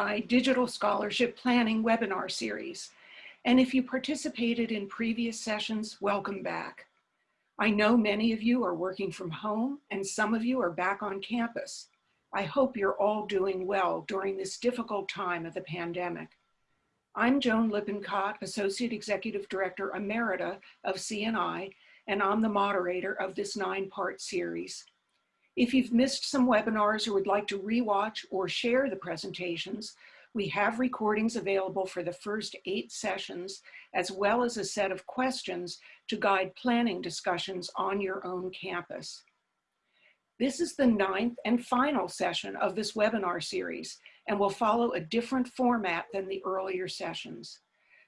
CNI Digital Scholarship Planning webinar series. And if you participated in previous sessions, welcome back. I know many of you are working from home and some of you are back on campus. I hope you're all doing well during this difficult time of the pandemic. I'm Joan Lippincott, Associate Executive Director Emerita of CNI, and I'm the moderator of this nine-part series. If you've missed some webinars or would like to rewatch or share the presentations, we have recordings available for the first eight sessions, as well as a set of questions to guide planning discussions on your own campus. This is the ninth and final session of this webinar series and will follow a different format than the earlier sessions.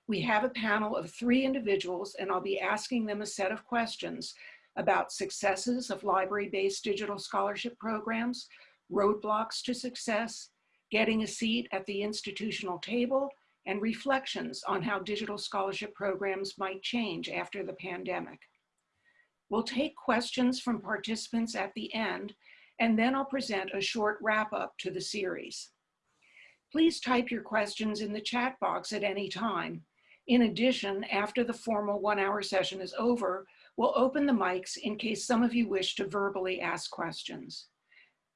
We have a panel of three individuals and I'll be asking them a set of questions about successes of library-based digital scholarship programs, roadblocks to success, getting a seat at the institutional table, and reflections on how digital scholarship programs might change after the pandemic. We'll take questions from participants at the end, and then I'll present a short wrap up to the series. Please type your questions in the chat box at any time. In addition, after the formal one hour session is over, we'll open the mics in case some of you wish to verbally ask questions.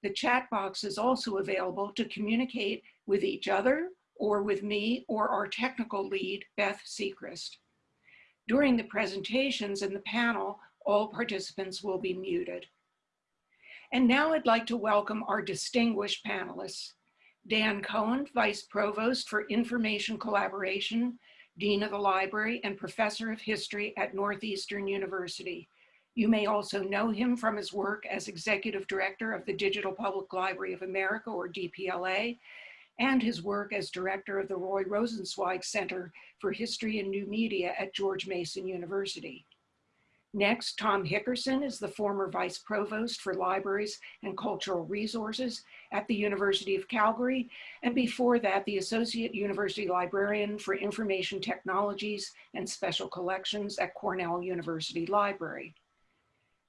The chat box is also available to communicate with each other or with me or our technical lead, Beth Sechrist. During the presentations and the panel, all participants will be muted. And now I'd like to welcome our distinguished panelists. Dan Cohen, Vice Provost for Information Collaboration, Dean of the Library and Professor of History at Northeastern University. You may also know him from his work as Executive Director of the Digital Public Library of America, or DPLA, and his work as Director of the Roy Rosenzweig Center for History and New Media at George Mason University. Next, Tom Hickerson is the former Vice Provost for Libraries and Cultural Resources at the University of Calgary, and before that, the Associate University Librarian for Information Technologies and Special Collections at Cornell University Library.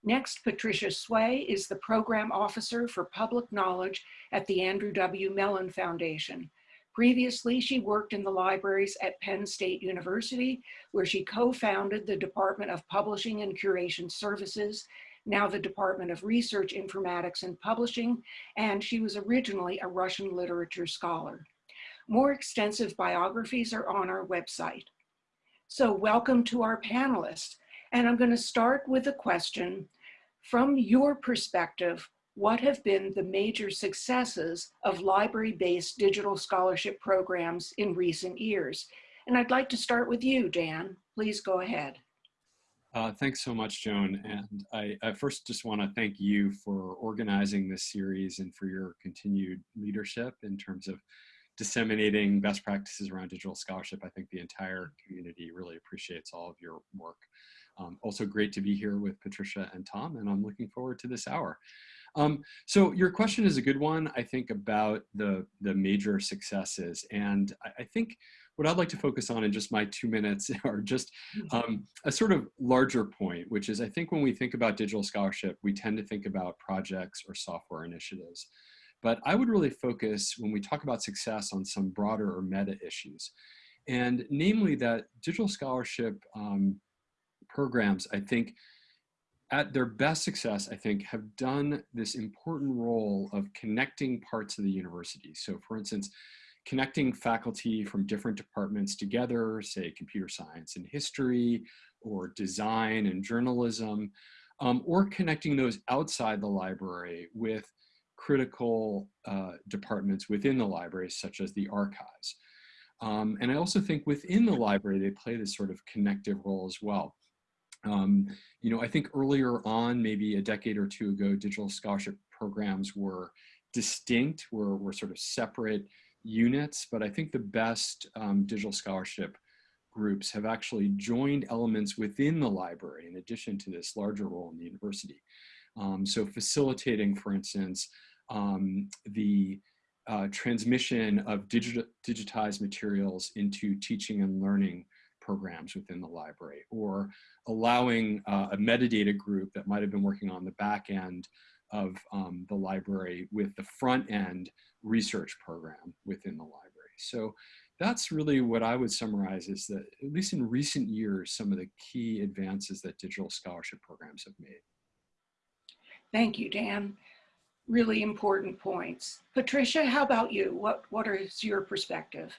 Next, Patricia Hswe is the Program Officer for Public Knowledge at the Andrew W. Mellon Foundation. Previously, she worked in the libraries at Penn State University, where she co-founded the Department of Publishing and Curation Services, now the Department of Research Informatics and Publishing, and she was originally a Russian literature scholar. More extensive biographies are on our website. So welcome to our panelists. And I'm going to start with a question from your perspective, what have been the major successes of library-based digital scholarship programs in recent years? And I'd like to start with you, Dan. Please go ahead. Uh, thanks so much, Joan. And I, I first just want to thank you for organizing this series and for your continued leadership in terms of disseminating best practices around digital scholarship. I think the entire community really appreciates all of your work. Um, also great to be here with Patricia and Tom, and I'm looking forward to this hour. Um, so your question is a good one, I think, about the, the major successes. And I, I, think what I'd like to focus on in just my two minutes are just mm-hmm. um, a sort of larger point, which is I think when we think about digital scholarship, we tend to think about projects or software initiatives. But I would really focus when we talk about success on some broader or meta issues. And namely that digital scholarship um, programs, I think, at their best success, I think, have done this important role of connecting parts of the university. So for instance, connecting faculty from different departments together, say computer science and history, or design and journalism, um, or connecting those outside the library with critical uh, departments within the library, such as the archives. Um, and I also think within the library, they play this sort of connective role as well. Um, you know, I think earlier on, maybe a decade or two ago, digital scholarship programs were distinct, were, were sort of separate units, but I think the best um, digital scholarship groups have actually joined elements within the library in addition to this larger role in the university. Um, so facilitating, for instance, um, the uh, transmission of digit digitized materials into teaching and learning programs within the library or allowing uh, a metadata group that might have been working on the back end of um, the library with the front end research program within the library. So that's really what I would summarize is that, at least in recent years, some of the key advances that digital scholarship programs have made. Thank you, Dan. Really important points. Patricia, how about you? What, what is your perspective?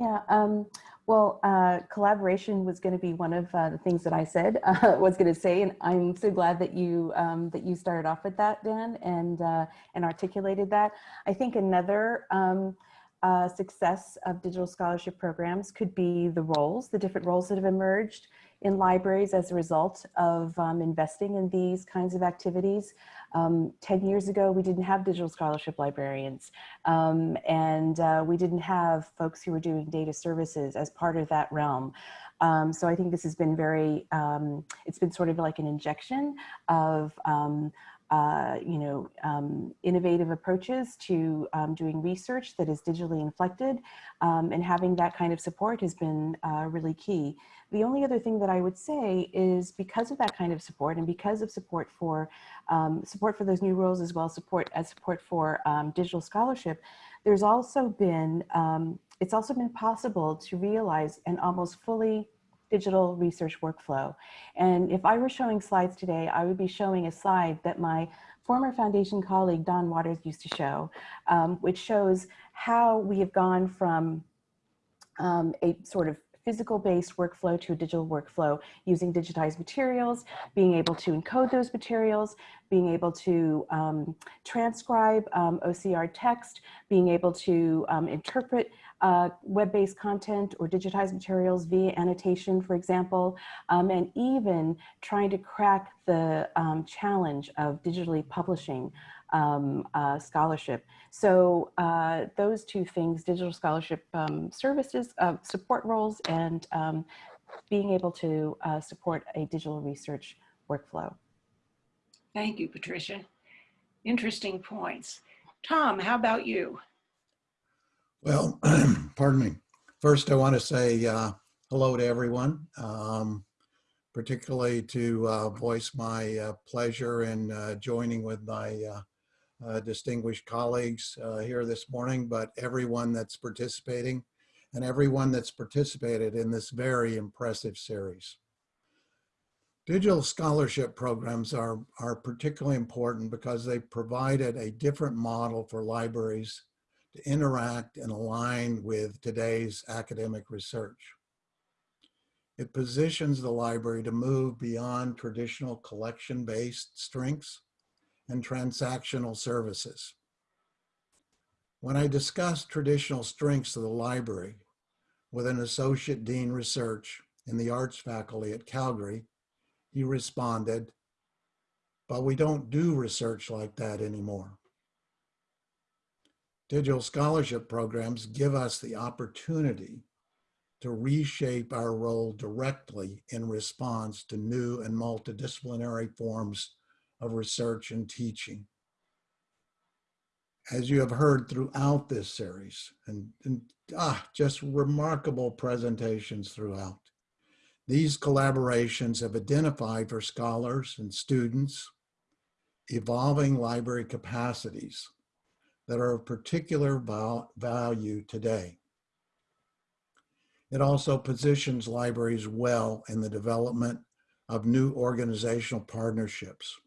Yeah, um, well, uh, collaboration was going to be one of uh, the things that I said uh, was going to say, and I'm so glad that you um, that you started off with that, Dan, and uh, and articulated that. I think another um, uh, success of digital scholarship programs could be the roles, the different roles that have emerged in libraries as a result of um, investing in these kinds of activities. Um, 10 years ago, we didn't have digital scholarship librarians um, and uh, we didn't have folks who were doing data services as part of that realm. Um, so I think this has been very, um, it's been sort of like an injection of um, uh, you know, um, innovative approaches to um, doing research that is digitally inflected um, and having that kind of support has been uh, really key. The only other thing that I would say is because of that kind of support and because of support for um, support for those new roles as well support as support for um, digital scholarship, there's also been, um, it's also been possible to realize an almost fully digital research workflow. And if I were showing slides today, I would be showing a slide that my former foundation colleague, Don Waters, used to show, um, which shows how we have gone from um, a sort of physical based workflow to a digital workflow using digitized materials, being able to encode those materials, being able to um, transcribe um, OCR text, being able to um, interpret uh, web-based content or digitized materials via annotation, for example, um, and even trying to crack the um, challenge of digitally publishing um, uh, scholarship. So uh, those two things, digital scholarship um, services, uh, support roles, and um, being able to uh, support a digital research workflow. Thank you, Patricia. Interesting points. Tom, how about you? Well, pardon me. First, I want to say uh, hello to everyone, um, particularly to uh, voice my uh, pleasure in uh, joining with my uh, uh, distinguished colleagues here this morning, but everyone that's participating and everyone that's participated in this very impressive series. Digital scholarship programs are, are particularly important because they provided a different model for libraries to interact and align with today's academic research. It positions the library to move beyond traditional collection-based strengths and transactional services. When I discussed traditional strengths of the library with an associate dean research in the arts faculty at Calgary, he responded, but we don't do research like that anymore. Digital scholarship programs give us the opportunity to reshape our role directly in response to new and multidisciplinary forms of research and teaching. As you have heard throughout this series, and, and ah, just remarkable presentations throughout, these collaborations have identified for scholars and students evolving library capacities that are of particular value today. It also positions libraries well in the development of new organizational partnerships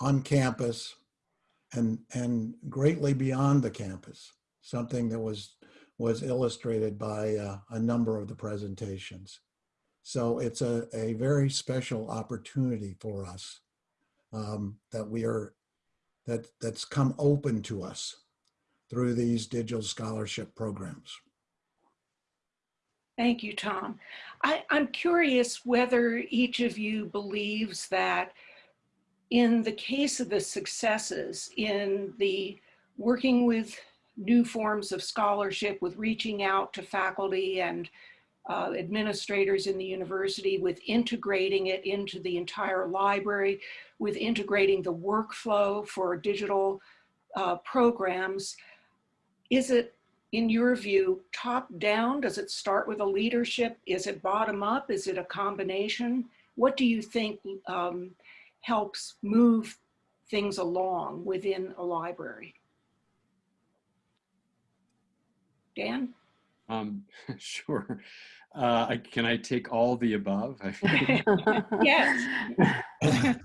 on campus and, and greatly beyond the campus, something that was, was illustrated by uh, a number of the presentations. So it's a, a very special opportunity for us um, that we are that, that's come open to us through these digital scholarship programs. Thank you, Tom. I, am curious whether each of you believes that in the case of the successes in the working with new forms of scholarship, with reaching out to faculty and uh, administrators in the university with integrating it into the entire library, with integrating the workflow for digital uh, programs. Is it, in your view, top down? Does it start with a leadership? Is it bottom up? Is it a combination? What do you think um, helps move things along within a library? Dan? Um, sure. Uh, I, can I take all the above? Yes.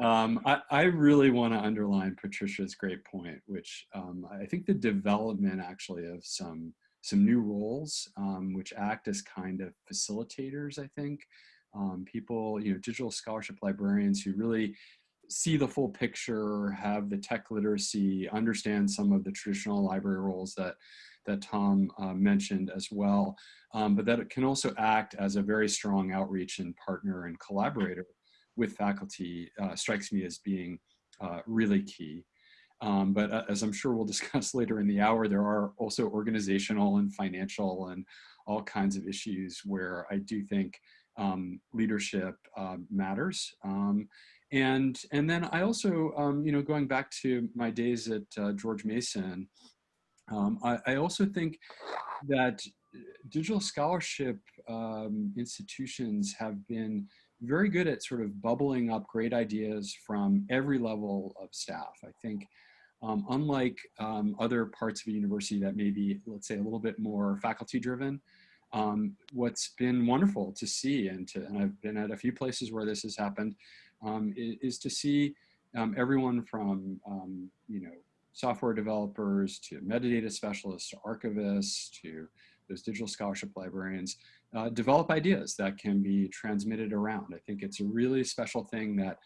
Um, I, I, really want to underline Patricia's great point, which um, I think the development actually of some some new roles, um, which act as kind of facilitators, I think. Um, people, you know, digital scholarship librarians who really see the full picture, have the tech literacy, understand some of the traditional library roles that that Tom uh, mentioned as well, um, but that it can also act as a very strong outreach and partner and collaborator with faculty uh, strikes me as being uh, really key. Um, but uh, as I'm sure we'll discuss later in the hour, there are also organizational and financial and all kinds of issues where I do think um, leadership uh, matters. Um, and, and then I also, um, you know, going back to my days at uh, George Mason, um, I, I, also think that digital scholarship um, institutions have been very good at sort of bubbling up great ideas from every level of staff. I think um, unlike um, other parts of a university that may be, let's say, a little bit more faculty driven, um, what's been wonderful to see, and, to, and I've been at a few places where this has happened, um, is, is, to see um, everyone from, um, you know, software developers to metadata specialists to archivists to those digital scholarship librarians uh, develop ideas that can be transmitted around. I think it's a really special thing that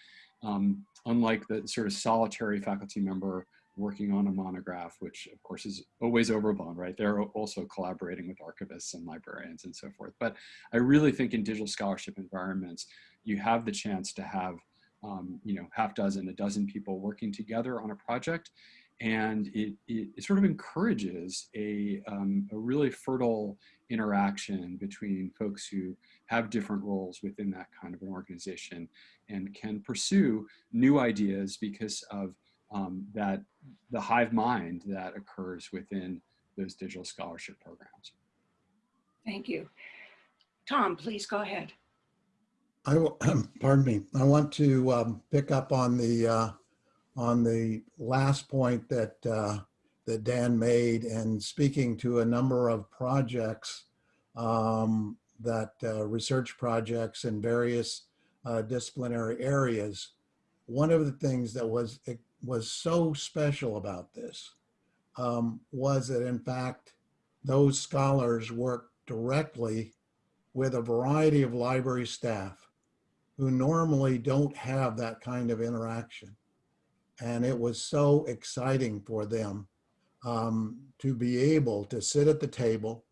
um, unlike the sort of solitary faculty member working on a monograph, which of course is always overblown, right? They're also collaborating with archivists and librarians and so forth. But I really think in digital scholarship environments, you have the chance to have, um, you know, half dozen, a dozen people working together on a project. And it, it, it sort of encourages a, um, a really fertile interaction between folks who have different roles within that kind of an organization and can pursue new ideas because of um, that the hive mind that occurs within those digital scholarship programs. Thank you. Tom, please go ahead. I will, pardon me. I want to um, pick up on the uh, on the last point that uh, that Dan made and speaking to a number of projects um, that uh, research projects in various uh, disciplinary areas. One of the things that was was so special about this um, was that in fact, those scholars worked directly with a variety of library staff who normally don't have that kind of interaction. And it was so exciting for them um, to be able to sit at the table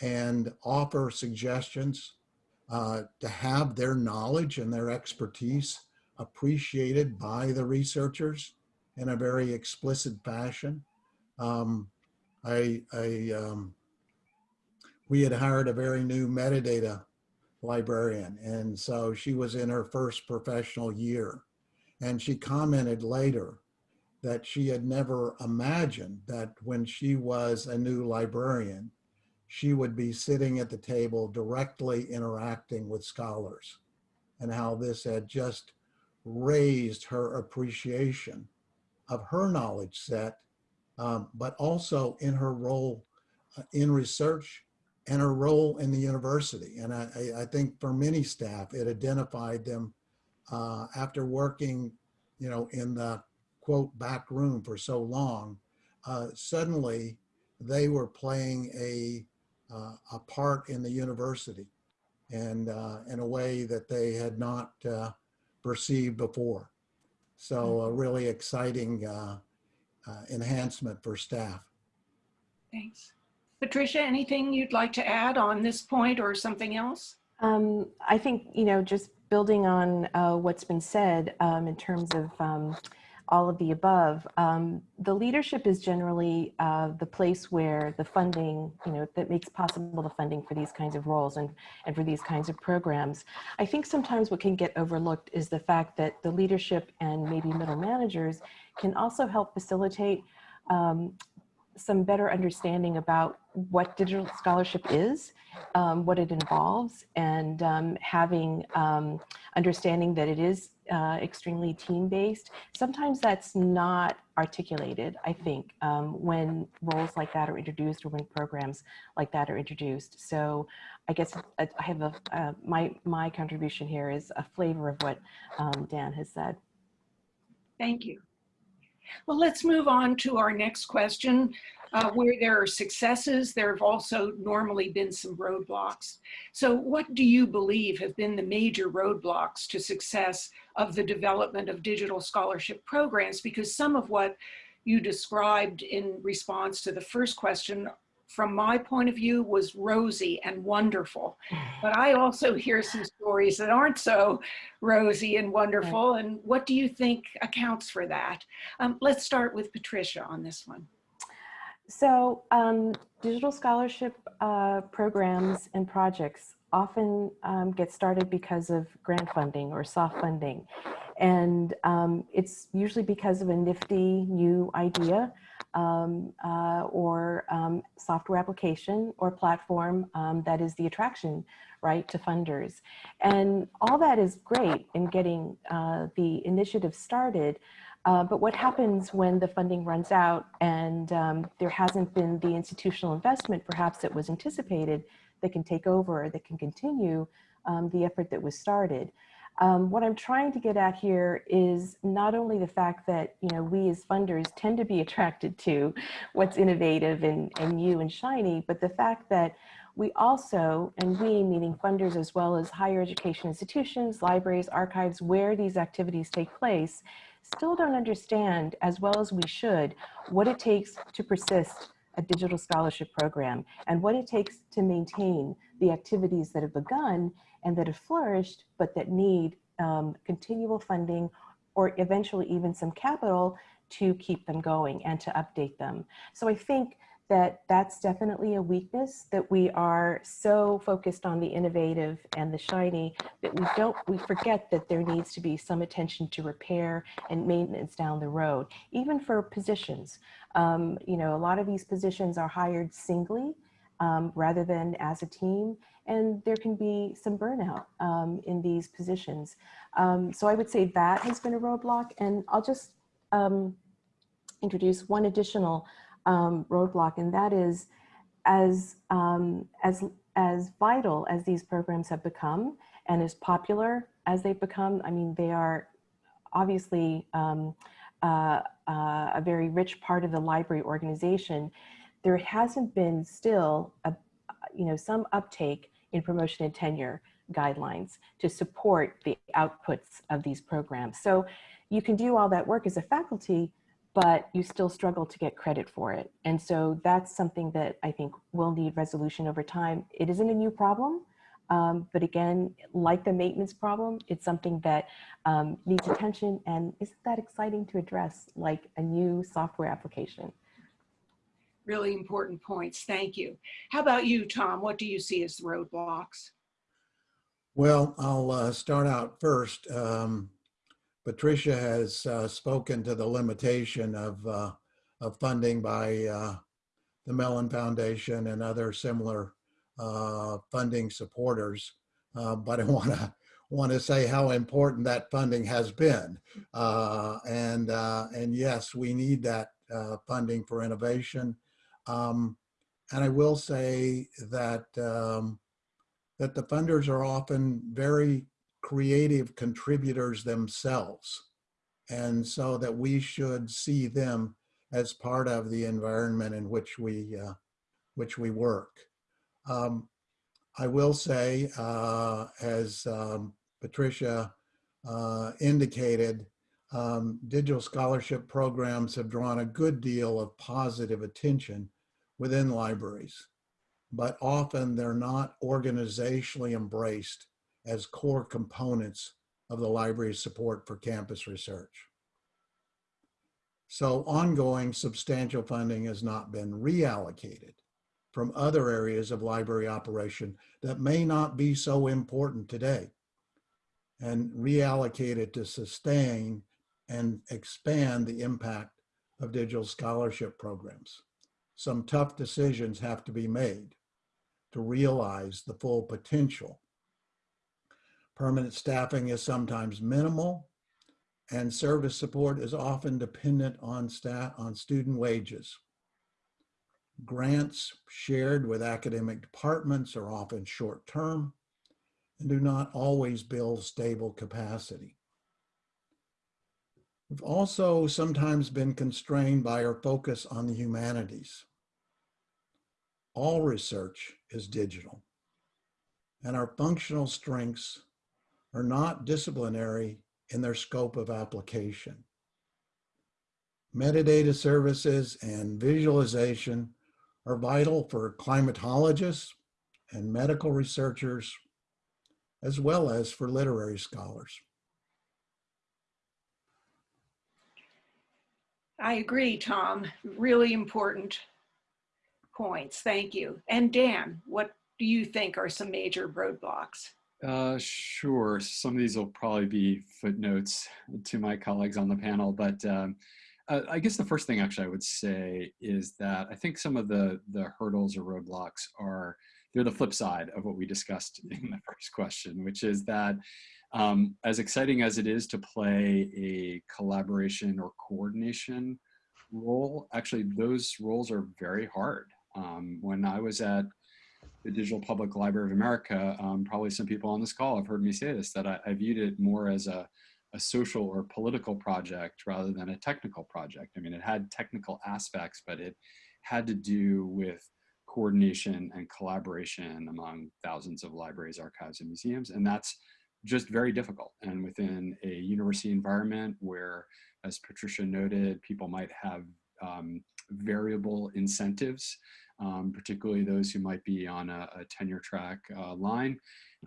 and offer suggestions, uh, to have their knowledge and their expertise appreciated by the researchers in a very explicit fashion. Um, I, I um, we had hired a very new metadata librarian. And so she was in her first professional year. And she commented later that she had never imagined that when she was a new librarian, she would be sitting at the table directly interacting with scholars and how this had just raised her appreciation of her knowledge set, um, but also in her role uh, in research and her role in the university. And I, I think for many staff, it identified them uh, after working, you know, in the quote back room for so long, uh, suddenly they were playing a, uh, a part in the university and uh, in a way that they had not uh, perceived before. So a really exciting uh, uh, enhancement for staff. Thanks. Patricia, anything you'd like to add on this point or something else? Um, I think, you know, just building on uh, what's been said um, in terms of um, all of the above. Um, the leadership is generally uh, the place where the funding, you know, that makes possible the funding for these kinds of roles and, and for these kinds of programs. I think sometimes what can get overlooked is the fact that the leadership and maybe middle managers can also help facilitate um, some better understanding about what digital scholarship is, um, what it involves, and um, having um, understanding that it is uh, extremely team-based. Sometimes that's not articulated, I think, um, when roles like that are introduced or when programs like that are introduced. So I guess I I have a, uh, my, my contribution here is a flavor of what um, Dan has said. Thank you. Well, let's move on to our next question. Uh, where there are successes, there have also normally been some roadblocks. So what do you believe have been the major roadblocks to success of the development of digital scholarship programs? Because some of what you described in response to the first question from my point of view was rosy and wonderful. But I also hear some stories that aren't so rosy and wonderful. And what do you think accounts for that? Um, let's start with Patricia on this one. So um, digital scholarship uh, programs and projects often um, get started because of grant funding or soft funding. And um, it's usually because of a nifty new idea um, uh, or um, software application or platform um, that is the attraction, right, to funders. And all that is great in getting uh, the initiative started, uh, but what happens when the funding runs out and um, there hasn't been the institutional investment perhaps that was anticipated that can take over, that can continue um, the effort that was started? Um, what I'm trying to get at here is not only the fact that you know we as funders tend to be attracted to what's innovative and, and new and shiny, but the fact that we also, and we meaning funders as well as higher education institutions, libraries, archives, where these activities take place, still don't understand as well as we should what it takes to persist a digital scholarship program and what it takes to maintain the activities that have begun and that have flourished, but that need um, continual funding or eventually even some capital to keep them going and to update them. So I think that that's definitely a weakness that we are so focused on the innovative and the shiny that we don't we forget that there needs to be some attention to repair and maintenance down the road even for positions. Um, you know a lot of these positions are hired singly um, rather than as a team and there can be some burnout um, in these positions. Um, so i would say that has been a roadblock and i'll just um, introduce one additional um, roadblock, and that is as, um, as, as vital as these programs have become and as popular as they've become, I mean, they are obviously um, uh, uh, a very rich part of the library organization. There hasn't been still, a, you know, some uptake in promotion and tenure guidelines to support the outputs of these programs. So you can do all that work as a faculty, but you still struggle to get credit for it. And so that's something that I think will need resolution over time. It isn't a new problem, um, but again, like the maintenance problem, it's something that um, needs attention and isn't that exciting to address like a new software application. Really important points. Thank you. How about you, Tom? What do you see as the roadblocks? Well, I'll uh, start out first. Um, Patricia has uh, spoken to the limitation of, uh, of funding by uh, the Mellon Foundation and other similar uh, funding supporters. Uh, but I want to want to say how important that funding has been. Uh, and, and yes, we need that funding for innovation. Um, and I will say that um, that the funders are often very creative contributors themselves. And so that we should see them as part of the environment in which we, uh, which we work. Um, I will say, uh, as um, Patricia uh, indicated, um, digital scholarship programs have drawn a good deal of positive attention within libraries, but often they're not organizationally embraced as core components of the library's support for campus research. So ongoing substantial funding has not been reallocated from other areas of library operation that may not be so important today and reallocated to sustain and expand the impact of digital scholarship programs. Some tough decisions have to be made to realize the full potential Permanent staffing is sometimes minimal and service support is often dependent on staff, on student wages. Grants shared with academic departments are often short-term and do not always build stable capacity. We've also sometimes been constrained by our focus on the humanities. All research is digital, and our functional strengths are not disciplinary in their scope of application. Metadata services and visualization are vital for climatologists and medical researchers, as well as for literary scholars. I agree, Tom. Really important points. Thank you. And Dan, what do you think are some major roadblocks? Uh, sure. Some of these will probably be footnotes to my colleagues on the panel, but um, uh, I guess the first thing actually I would say is that I think some of the the hurdles or roadblocks are they're the flip side of what we discussed in the first question, which is that um, as exciting as it is to play a collaboration or coordination role, actually those roles are very hard. Um, when I was at the Digital Public Library of America, um, probably some people on this call have heard me say this, that I, I viewed it more as a, a social or political project rather than a technical project. I mean, it had technical aspects, but it had to do with coordination and collaboration among thousands of libraries, archives, and museums. And that's just very difficult. And within a university environment where, as Patricia noted, people might have um, variable incentives, um, particularly those who might be on a, a tenure track uh, line,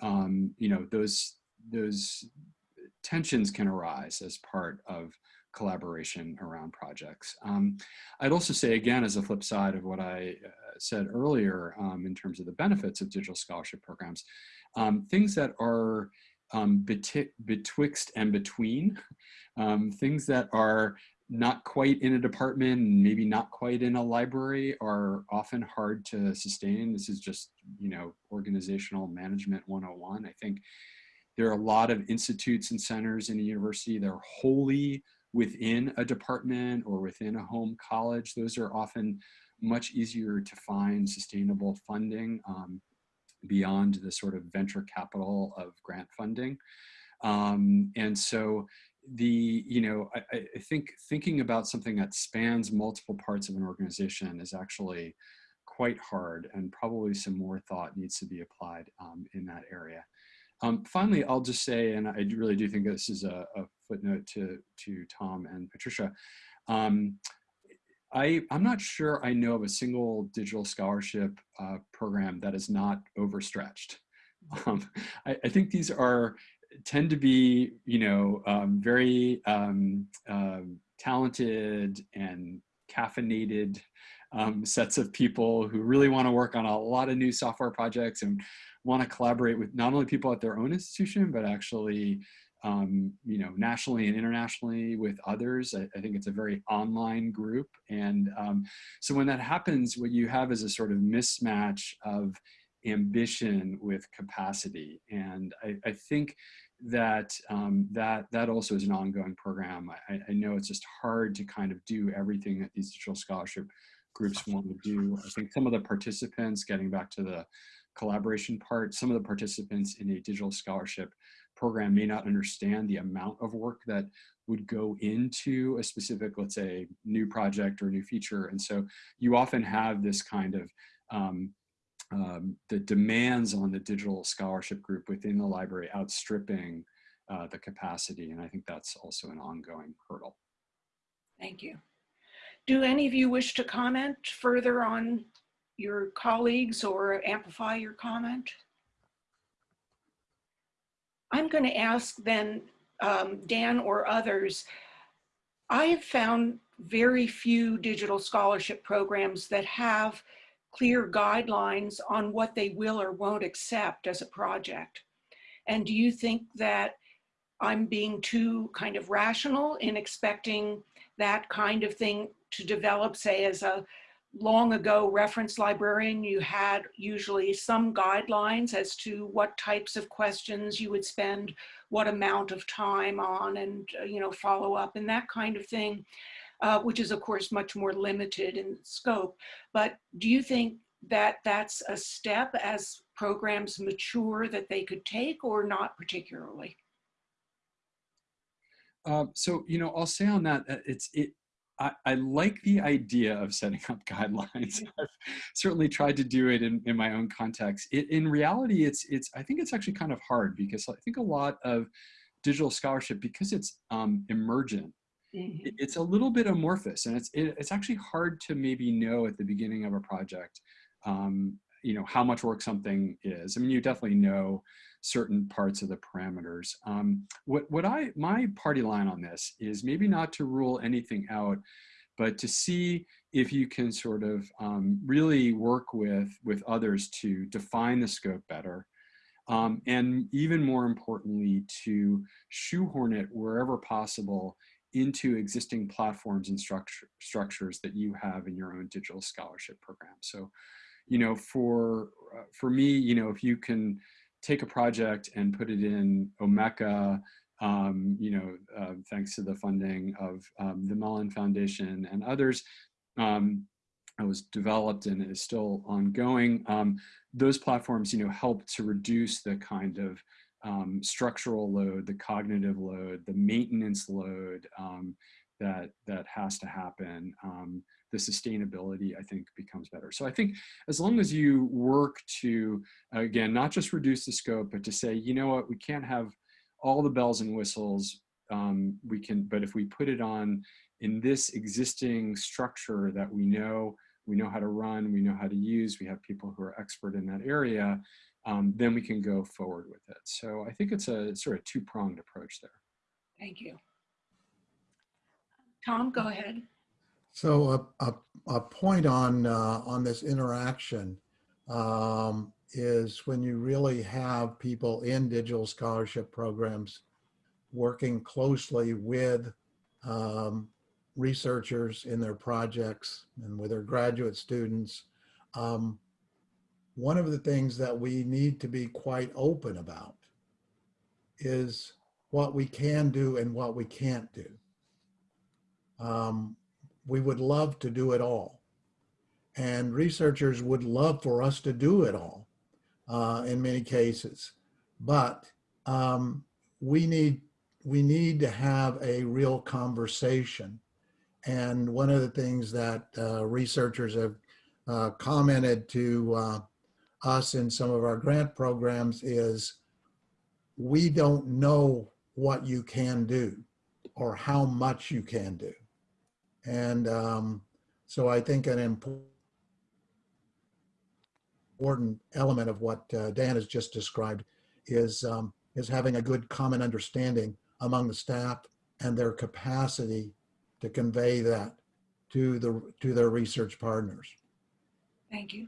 um, you know, those, those tensions can arise as part of collaboration around projects. Um, I'd also say, again, as a flip side of what I uh, said earlier um, in terms of the benefits of digital scholarship programs, um, things that are um, betwixt and between, um, things that are not quite in a department, maybe not quite in a library are often hard to sustain. This is just, you know, organizational management 101. I think there are a lot of institutes and centers in a university that are wholly within a department or within a home college. Those are often much easier to find sustainable funding. Um, beyond the sort of venture capital of grant funding. Um, and so the, you know, I, I, think thinking about something that spans multiple parts of an organization is actually quite hard and probably some more thought needs to be applied um, in that area. Um, finally, I'll just say, and I really do think this is a, a footnote to, to Tom and Patricia, um, I, I'm not sure I know of a single digital scholarship uh, program that is not overstretched. Um, I, I, think these are tend to be, you know, um, very um, uh, talented and caffeinated um, sets of people who really want to work on a lot of new software projects and want to collaborate with not only people at their own institution, but actually um, you know, nationally and internationally with others. I, I think it's a very online group. And um, so when that happens, what you have is a sort of mismatch of ambition with capacity. And I, I think that um, that that also is an ongoing program. I, I, know it's just hard to kind of do everything that these digital scholarship groups want to do. I think some of the participants, getting back to the collaboration part, some of the participants in a digital scholarship program may not understand the amount of work that would go into a specific, let's say, new project or new feature. And so you often have this kind of um, um, the demands on the digital scholarship group within the library outstripping uh, the capacity. And I think that's also an ongoing hurdle. Thank you. Do any of you wish to comment further on your colleagues or amplify your comment? I'm going to ask then um, Dan or others, I have found very few digital scholarship programs that have clear guidelines on what they will or won't accept as a project. And do you think that I'm being too kind of rational in expecting that kind of thing to develop, say, as a long ago reference librarian, you had usually some guidelines as to what types of questions you would spend what amount of time on and, uh, you know, follow up and that kind of thing, uh, which is of course much more limited in scope. But do you think that that's a step as programs mature that they could take or not particularly? Uh, so, you know, I'll say on that, it's, it, I, I, like the idea of setting up guidelines. I've certainly tried to do it in, in my own context. It, in reality, it's, it's, I think it's actually kind of hard because I think a lot of digital scholarship, because it's um, emergent, mm -hmm. it's a little bit amorphous and it's, it, it's actually hard to maybe know at the beginning of a project, um, you know, how much work something is. I mean, you definitely know certain parts of the parameters. Um, what, what I, my party line on this is maybe not to rule anything out, but to see if you can sort of um, really work with, with others to define the scope better. Um, and even more importantly, to shoehorn it wherever possible into existing platforms and structure, structures that you have in your own digital scholarship program. So, you know, for, uh, for me, you know, if you can take a project and put it in Omeka, um, you know, uh, thanks to the funding of um, the Mellon Foundation and others, um, it was developed and is still ongoing. Um, those platforms, you know, help to reduce the kind of um, structural load, the cognitive load, the maintenance load um, that that has to happen the sustainability, I think, becomes better. So I think as long as you work to, again, not just reduce the scope, but to say, you know what, we can't have all the bells and whistles, um, we can, but if we put it on in this existing structure that we know, we know how to run, we know how to use, we have people who are expert in that area, um, then we can go forward with it. So I think it's a sort of two-pronged approach there. Thank you. Tom, go ahead. So a, a, a point on, uh, on this interaction um, is when you really have people in digital scholarship programs working closely with um, researchers in their projects and with their graduate students. Um, one of the things that we need to be quite open about is what we can do and what we can't do. Um, we would love to do it all. And researchers would love for us to do it all uh, in many cases. But um, we, need, we need to have a real conversation. And one of the things that uh, researchers have uh, commented to uh, us in some of our grant programs is we don't know what you can do or how much you can do. And um, so I think an important element of what uh, Dan has just described is, um, is having a good common understanding among the staff and their capacity to convey that to, the, to their research partners. Thank you.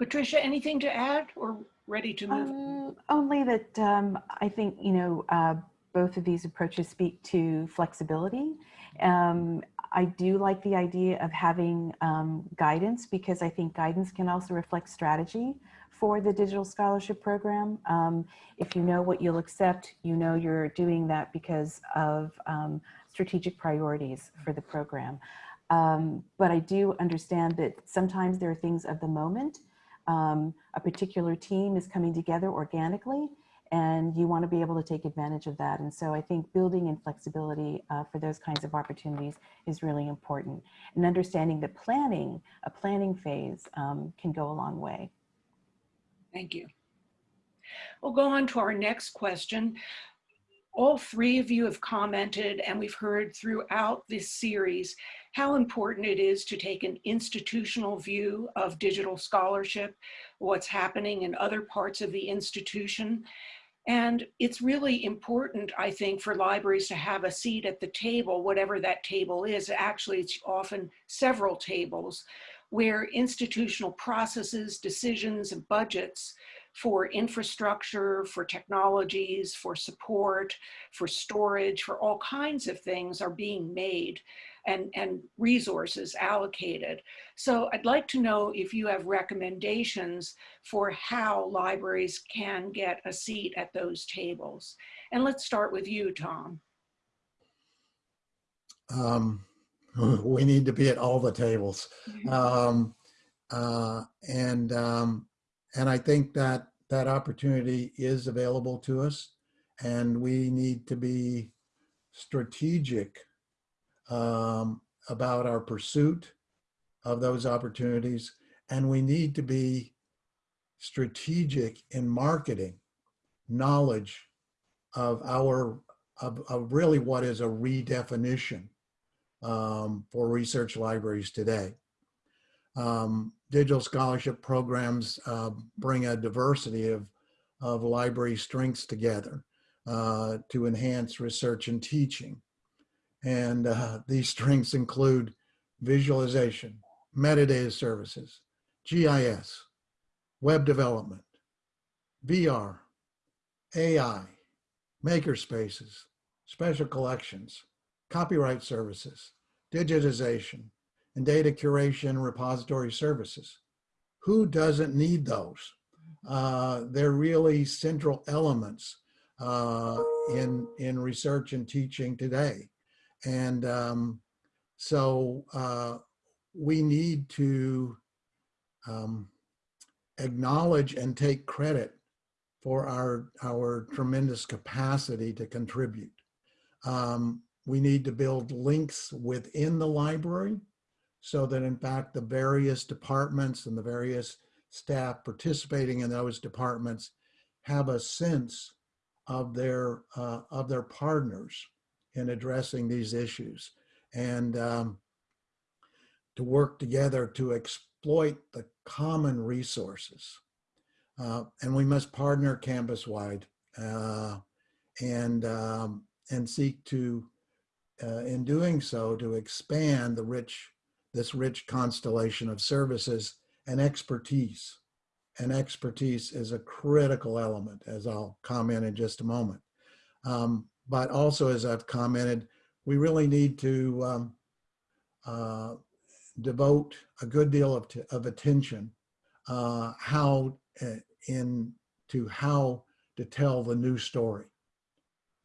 Patricia, anything to add or ready to move? Um, only that um, I think, you know, uh, both of these approaches speak to flexibility. Um, I do like the idea of having um, guidance because I think guidance can also reflect strategy for the digital scholarship program. Um, if you know what you'll accept, you know you're doing that because of um, strategic priorities for the program. Um, but I do understand that sometimes there are things of the moment. Um, a particular team is coming together organically and you want to be able to take advantage of that. And so I think building in flexibility uh, for those kinds of opportunities is really important. And understanding that planning, a planning phase um, can go a long way. Thank you. We'll go on to our next question. All three of you have commented and we've heard throughout this series how important it is to take an institutional view of digital scholarship, what's happening in other parts of the institution, and it's really important, I think, for libraries to have a seat at the table, whatever that table is. Actually, it's often several tables where institutional processes, decisions, and budgets for infrastructure, for technologies, for support, for storage, for all kinds of things are being made and, and resources allocated. So I'd like to know if you have recommendations for how libraries can get a seat at those tables. And let's start with you, Tom. Um, we need to be at all the tables. Um, uh, and, um, and I think that that opportunity is available to us and we need to be strategic um, about our pursuit of those opportunities. And we need to be strategic in marketing knowledge of our, of, of really what is a redefinition um, for research libraries today. Um, digital scholarship programs uh, bring a diversity of, of library strengths together uh, to enhance research and teaching. And uh, these strengths include visualization, metadata services, GIS, web development, VR, AI, makerspaces, special collections, copyright services, digitization, and data curation repository services. Who doesn't need those? Uh, they're really central elements uh, in, in research and teaching today. And um, so uh, we need to um, acknowledge and take credit for our, our tremendous capacity to contribute. Um, we need to build links within the library so that in fact the various departments and the various staff participating in those departments have a sense of their uh, of their partners in addressing these issues and um, to work together to exploit the common resources. Uh, and we must partner campus-wide uh, and, um, and seek to, uh, in doing so, to expand the rich, this rich constellation of services and expertise. And expertise is a critical element, as I'll comment in just a moment. Um, but also, as I've commented, we really need to um, uh, devote a good deal of, of attention uh, how uh, in to how to tell the new story.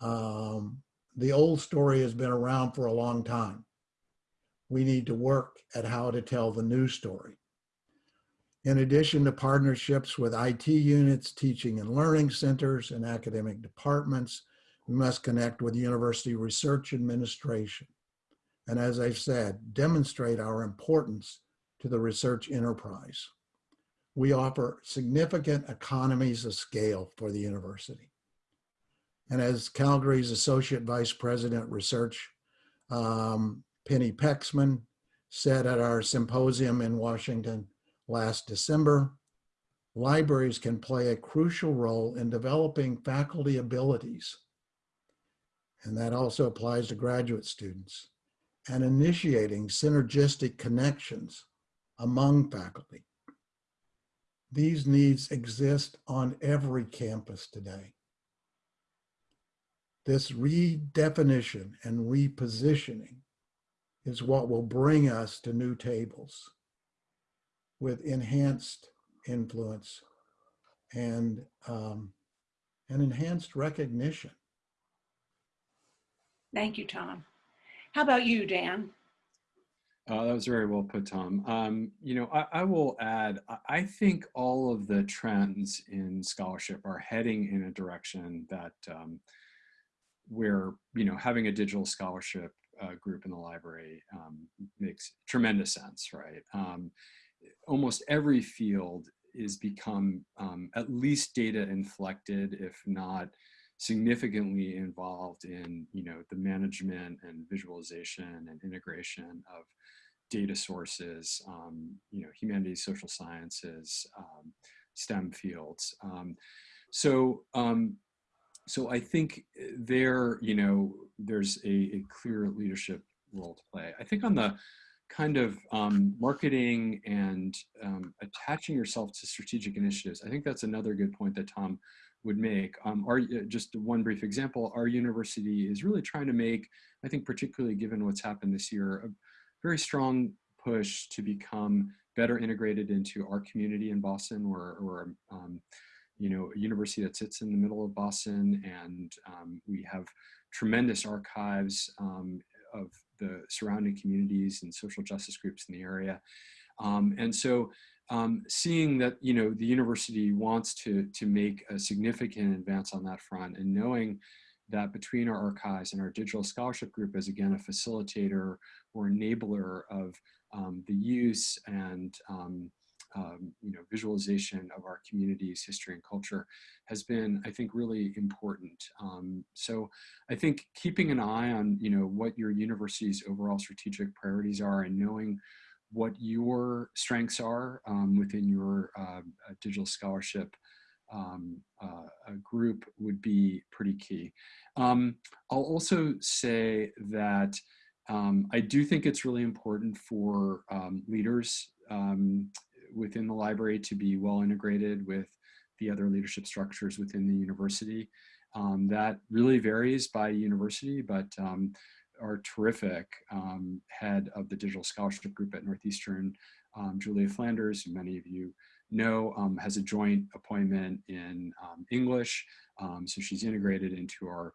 Um, the old story has been around for a long time. We need to work at how to tell the new story. In addition to partnerships with IT units, teaching and learning centers, and academic departments, we must connect with university research administration. And as I've said, demonstrate our importance to the research enterprise. We offer significant economies of scale for the university. And as Calgary's Associate Vice President Research, um, Penny Pexman, said at our symposium in Washington last December, libraries can play a crucial role in developing faculty abilities and that also applies to graduate students, and initiating synergistic connections among faculty. These needs exist on every campus today. This redefinition and repositioning is what will bring us to new tables with enhanced influence and um, an enhanced recognition. Thank you, Tom. How about you, Dan? Uh, that was very well put, Tom. Um, you know, I, I, will add, I think all of the trends in scholarship are heading in a direction that um, where, you know, having a digital scholarship uh, group in the library um, makes tremendous sense, right? Um, almost every field is become um, at least data inflected, if not significantly involved in you know the management and visualization and integration of data sources, um, you know, humanities, social sciences, um, STEM fields. Um, so, um, so I think there, you know, there's a, a, clear leadership role to play. I think on the kind of um, marketing and um, attaching yourself to strategic initiatives, I think that's another good point that Tom would make. Um, our, uh, just one brief example, our university is really trying to make, I think particularly given what's happened this year, a very strong push to become better integrated into our community in Boston. We're um, you know, a university that sits in the middle of Boston and um, we have tremendous archives um, of the surrounding communities and social justice groups in the area. Um, and so um, seeing that, you know, the university wants to, to make a significant advance on that front and knowing that between our archives and our digital scholarship group as again a facilitator or enabler of um, the use and um, um, you know, visualization of our community's history and culture has been, I think, really important. Um, so I think keeping an eye on, you know, what your university's overall strategic priorities are and knowing what your strengths are um, within your uh, digital scholarship um, uh, group would be pretty key. Um, I'll also say that um, I do think it's really important for um, leaders um, within the library to be well integrated with the other leadership structures within the university. That really varies by university, but our terrific um, head of the digital scholarship group at Northeastern, um, Julia Flanders, who many of you know, um, has a joint appointment in um, English. so she's integrated into our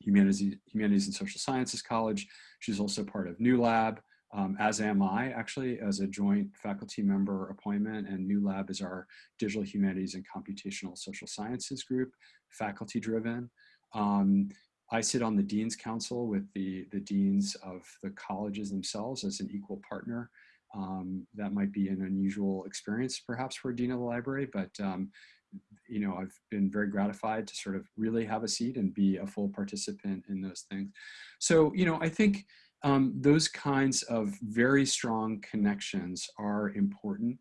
Humanities, Humanities and Social Sciences College. She's also part of NULab, um, as am I actually as a joint faculty member appointment and NULab is our digital humanities and computational social sciences group, faculty driven. Um, I sit on the Dean's Council with the, the deans of the colleges themselves as an equal partner. Um, that might be an unusual experience perhaps for a dean of the library, but um, you know, I've been very gratified to sort of really have a seat and be a full participant in those things. So, you know, I think um, those kinds of very strong connections are important.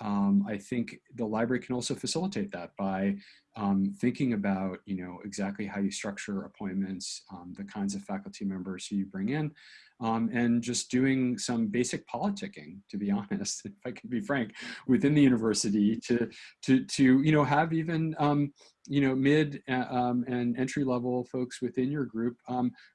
Um, I think the library can also facilitate that by um, thinking about, you know, exactly how you structure appointments, um, the kinds of faculty members who you bring in, um, and just doing some basic politicking, to be honest, if I can be frank, within the university to, to, to you know, have even, um, you know, mid uh, um, and entry level folks within your group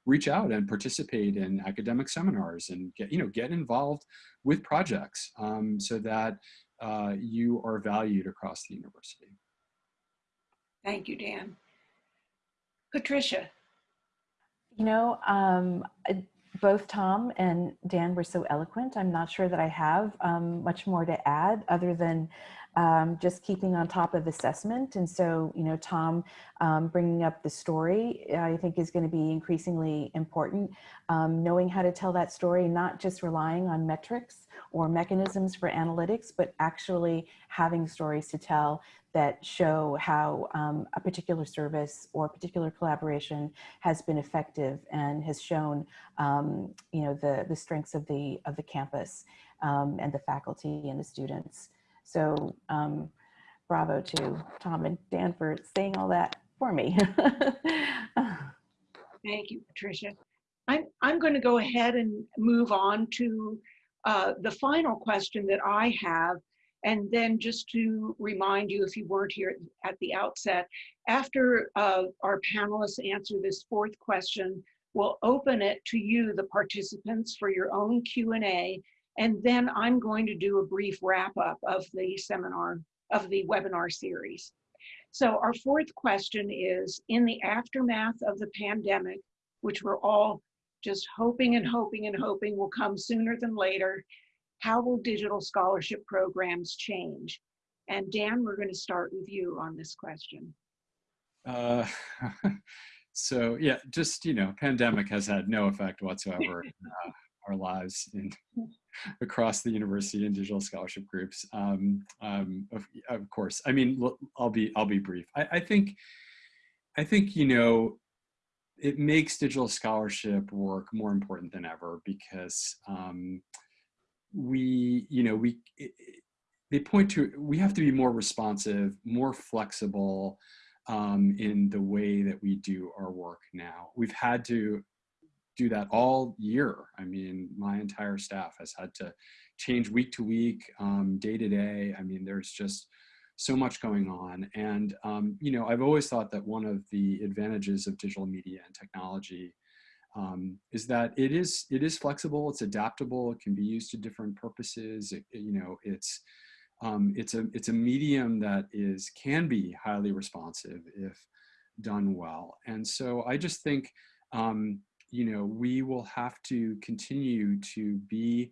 reach out and participate in academic seminars and get, you know, get involved with projects so that uh, you are valued across the university. Thank you, Dan. Patricia. You know, um, both Tom and Dan were so eloquent. I'm not sure that I have um, much more to add other than um, just keeping on top of assessment. And so, you know, Tom um, bringing up the story, I think is going to be increasingly important. Um, knowing how to tell that story, not just relying on metrics or mechanisms for analytics, but actually having stories to tell that show how um, a particular service or particular collaboration has been effective and has shown, um, you know, the, the strengths of the, of the campus um, and the faculty and the students. So um, bravo to Tom and Dan for saying all that for me. Thank you, Patricia. I'm, I'm going to go ahead and move on to uh, the final question that I have. And then just to remind you, if you weren't here at the outset, after uh, our panelists answer this fourth question, we'll open it to you, the participants, for your own Q&A and then I'm going to do a brief wrap up of the seminar, of the webinar series. So our fourth question is, in the aftermath of the pandemic, which we're all just hoping and hoping and hoping will come sooner than later, how will digital scholarship programs change? And Dan, we're going to start with you on this question. Uh, so yeah, just, you know, pandemic has had no effect whatsoever uh, our lives in, across the university and digital scholarship groups. Um, um, of, of, course, I mean, I'll be I'll be brief. I, I, think I think you know it makes digital scholarship work more important than ever because um, we you know we it, they point to we have to be more responsive, more flexible. Um, in the way that we do our work now. We've had to do that all year. I mean, my entire staff has had to change week to week, um, day to day. I mean, there's just so much going on. And, um, you know, I've always thought that one of the advantages of digital media and technology um, is that it is it is flexible, it's adaptable, it can be used to different purposes. It, you know, it's um, it's a it's a medium that is can be highly responsive if done well. And so I just think um, you know we will have to continue to be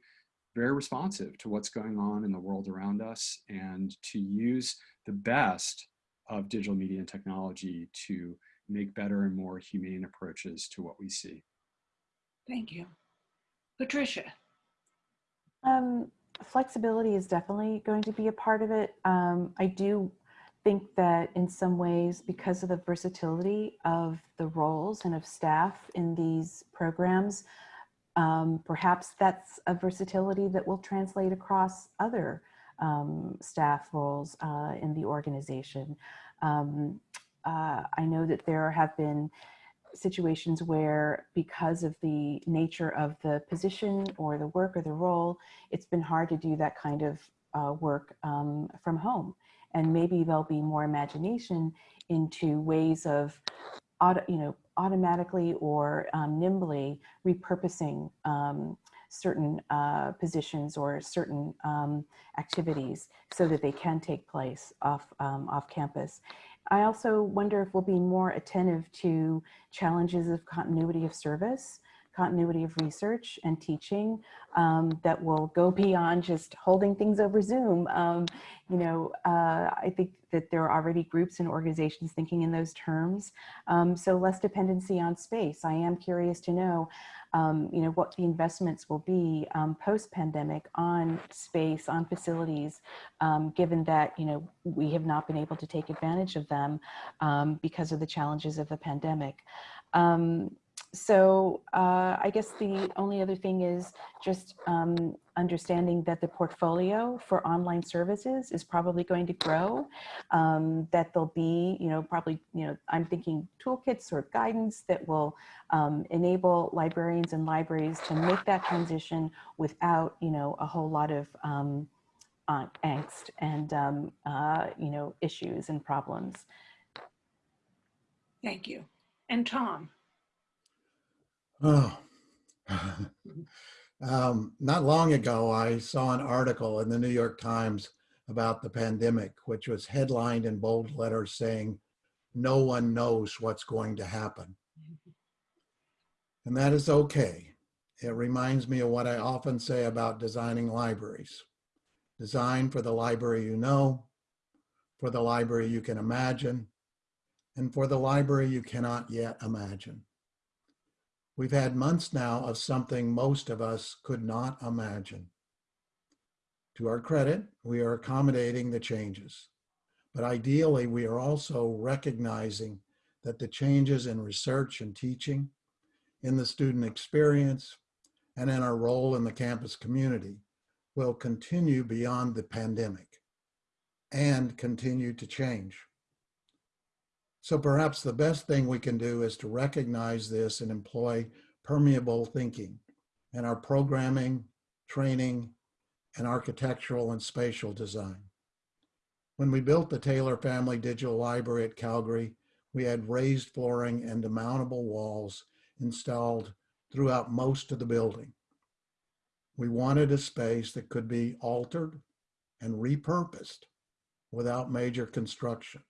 very responsive to what's going on in the world around us and to use the best of digital media and technology to make better and more humane approaches to what we see. Thank you. Patricia. Um, flexibility is definitely going to be a part of it. Um, I do think that in some ways, because of the versatility of the roles and of staff in these programs, um, perhaps that's a versatility that will translate across other um, staff roles uh, in the organization. Um, uh, I know that there have been situations where because of the nature of the position or the work or the role, it's been hard to do that kind of uh, work um, from home. And maybe there'll be more imagination into ways of, auto, you know, automatically or um, nimbly repurposing um, certain uh, positions or certain um, activities so that they can take place off, um, off campus. I also wonder if we'll be more attentive to challenges of continuity of service, continuity of research and teaching um, that will go beyond just holding things over Zoom. Um, you know, uh, I think that there are already groups and organizations thinking in those terms. Um, so less dependency on space. I am curious to know um, you know, what the investments will be um, post-pandemic on space, on facilities, um, given that, you know, we have not been able to take advantage of them because of the challenges of the pandemic. Um, so uh, I guess the only other thing is just um, understanding that the portfolio for online services is probably going to grow, um, that there'll be, you know, probably, you know, I'm thinking toolkits or guidance that will um, enable librarians and libraries to make that transition without, you know, a whole lot of um, uh, angst and, um, uh, you know, issues and problems. Thank you. And Tom. Oh, um, not long ago, I saw an article in the New York Times about the pandemic, which was headlined in bold letters saying, no one knows what's going to happen. And that is okay. It reminds me of what I often say about designing libraries. Design for the library you know, for the library you can imagine, and for the library you cannot yet imagine. We've had months now of something most of us could not imagine. To our credit, we are accommodating the changes. But ideally, we are also recognizing that the changes in research and teaching, in the student experience, and in our role in the campus community will continue beyond the pandemic and continue to change. So perhaps the best thing we can do is to recognize this and employ permeable thinking in our programming, training, and architectural and spatial design. When we built the Taylor Family Digital Library at Calgary, we had raised flooring and demountable walls installed throughout most of the building. We wanted a space that could be altered and repurposed without major construction.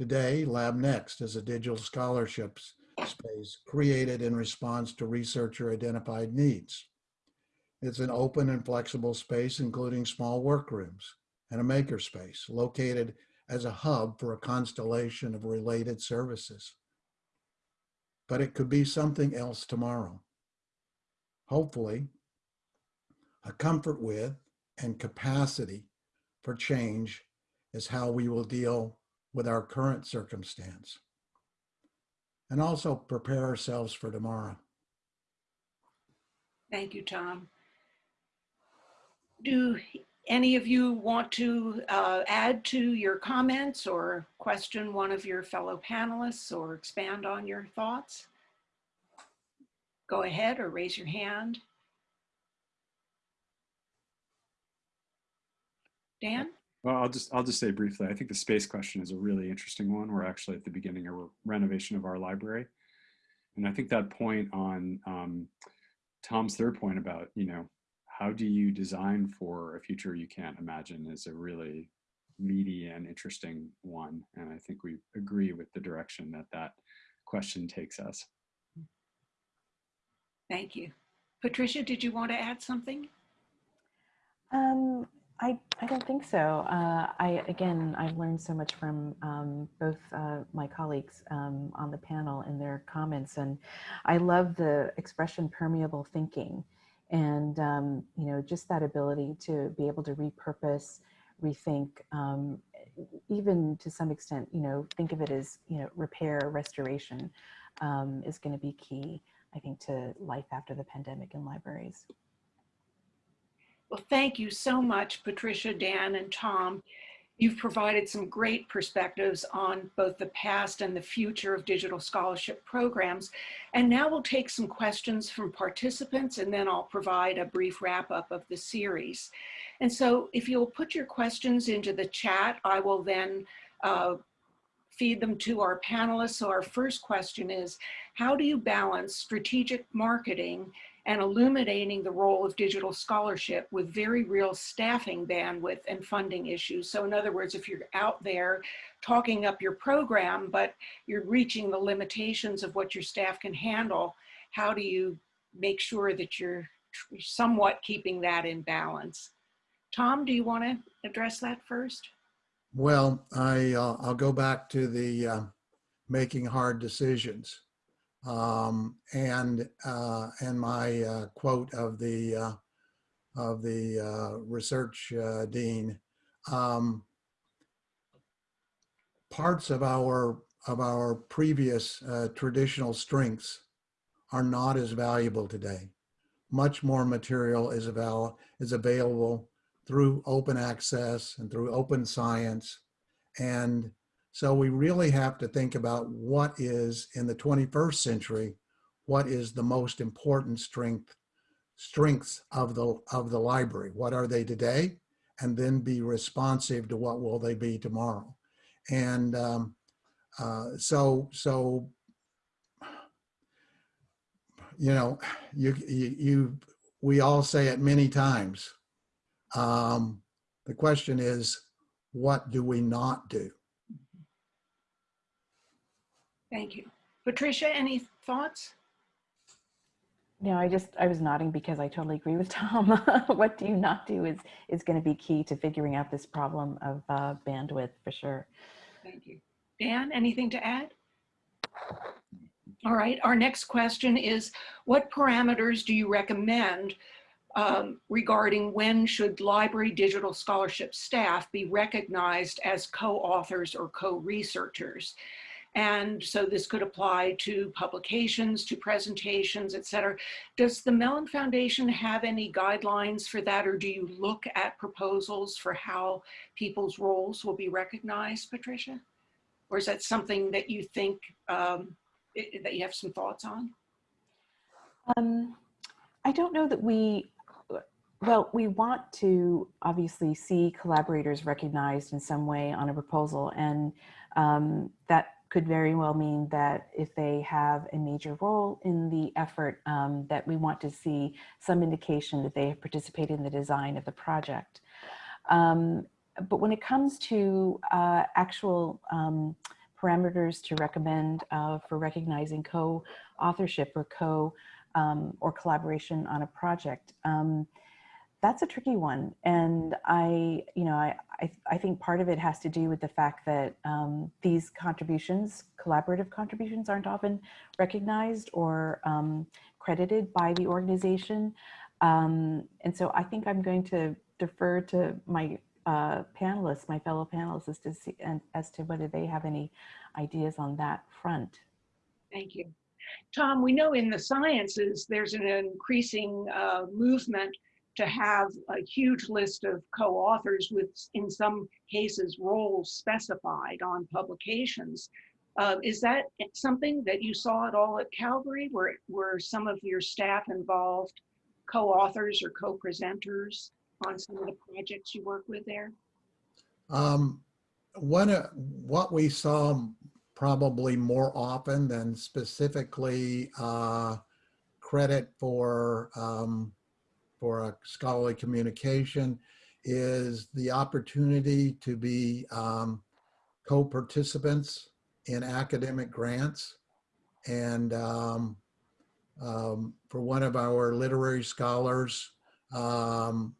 Today, LabNext is a digital scholarships space created in response to researcher identified needs. It's an open and flexible space, including small workrooms and a makerspace located as a hub for a constellation of related services. But it could be something else tomorrow. Hopefully, a comfort with and capacity for change is how we will deal with our current circumstance and also prepare ourselves for tomorrow. Thank you, Tom. Do any of you want to uh, add to your comments or question one of your fellow panelists or expand on your thoughts? go ahead or raise your hand. Dan? Well, I'll just I'll just say briefly. I think the space question is a really interesting one. We're actually at the beginning of a renovation of our library, and I think that point on um, Tom's third point about you know how do you design for a future you can't imagine is a really meaty and interesting one, and I think we agree with the direction that that question takes us. Thank you. Patricia, did you want to add something? Um, I, I don't think so. Uh, I again, I've learned so much from um, both uh, my colleagues um, on the panel and their comments, and I love the expression permeable thinking, and um, you know, just that ability to be able to repurpose, rethink, um, even to some extent, you know, think of it as you know, repair, restoration, um, is going to be key. I think to life after the pandemic in libraries. Well, thank you so much, Patricia, Dan, and Tom. You've provided some great perspectives on both the past and the future of digital scholarship programs. And now we'll take some questions from participants and then I'll provide a brief wrap up of the series. And so if you'll put your questions into the chat, I will then uh, feed them to our panelists. So our first question is, how do you balance strategic marketing and illuminating the role of digital scholarship with very real staffing bandwidth and funding issues. So in other words, if you're out there talking up your program, but you're reaching the limitations of what your staff can handle, how do you make sure that you're somewhat keeping that in balance? Tom, do you want to address that first? Well, I, uh, I'll go back to the uh, making hard decisions. Um, and uh, and my uh, quote of the uh, of the uh, research uh, dean, um, parts of our of our previous uh, traditional strengths are not as valuable today. Much more material is avail is available through open access and through open science, and so we really have to think about what is in the 21st century, what is the most important strength, strengths of the, of the library? What are they today? And then be responsive to what will they be tomorrow. And um, uh, so, so, you know, you, you, you, we all say it many times. Um, the question is, what do we not do? Thank you. Patricia, any thoughts? No, I just, I was nodding because I totally agree with Tom. what do you not do is, is going to be key to figuring out this problem of uh, bandwidth for sure. Thank you. Dan, anything to add? All right, our next question is, what parameters do you recommend um, regarding when should library digital scholarship staff be recognized as co-authors or co-researchers? And so this could apply to publications, to presentations, et cetera. Does the Mellon Foundation have any guidelines for that, or do you look at proposals for how people's roles will be recognized, Patricia? Or is that something that you think um, it, that you have some thoughts on? Um, I don't know that we, well, we want to obviously see collaborators recognized in some way on a proposal and um, that could very well mean that if they have a major role in the effort, um, that we want to see some indication that they have participated in the design of the project. Um, but when it comes to uh, actual um, parameters to recommend uh, for recognizing co-authorship or co um, or collaboration on a project, um, that's a tricky one. And I, you know, I, I, I, think part of it has to do with the fact that um, these contributions, collaborative contributions aren't often recognized or um, credited by the organization. Um, and so I think I'm going to defer to my uh, panelists, my fellow panelists as to, see, and, as to whether they have any ideas on that front. Thank you. Tom, we know in the sciences, there's an increasing uh, movement to have a huge list of co-authors with, in some cases, roles specified on publications. Uh, is that something that you saw at all at Calgary? Were, were some of your staff involved, co-authors or co-presenters on some of the projects you work with there? Um, uh, what we saw probably more often than specifically uh, credit for um, for a scholarly communication is the opportunity to be um, co-participants in academic grants. And um, um, for one of our literary scholars, um,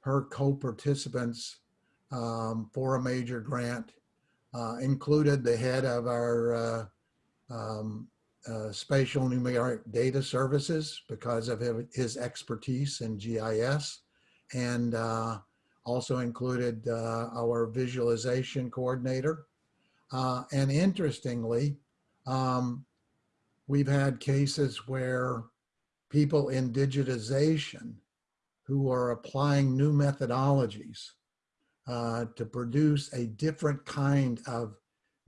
her co-participants um, for a major grant uh, included the head of our uh, um, uh, spatial numeric data services because of his expertise in GIS and uh, also included uh, our visualization coordinator. Uh, and interestingly, um, we've had cases where people in digitization who are applying new methodologies uh, to produce a different kind of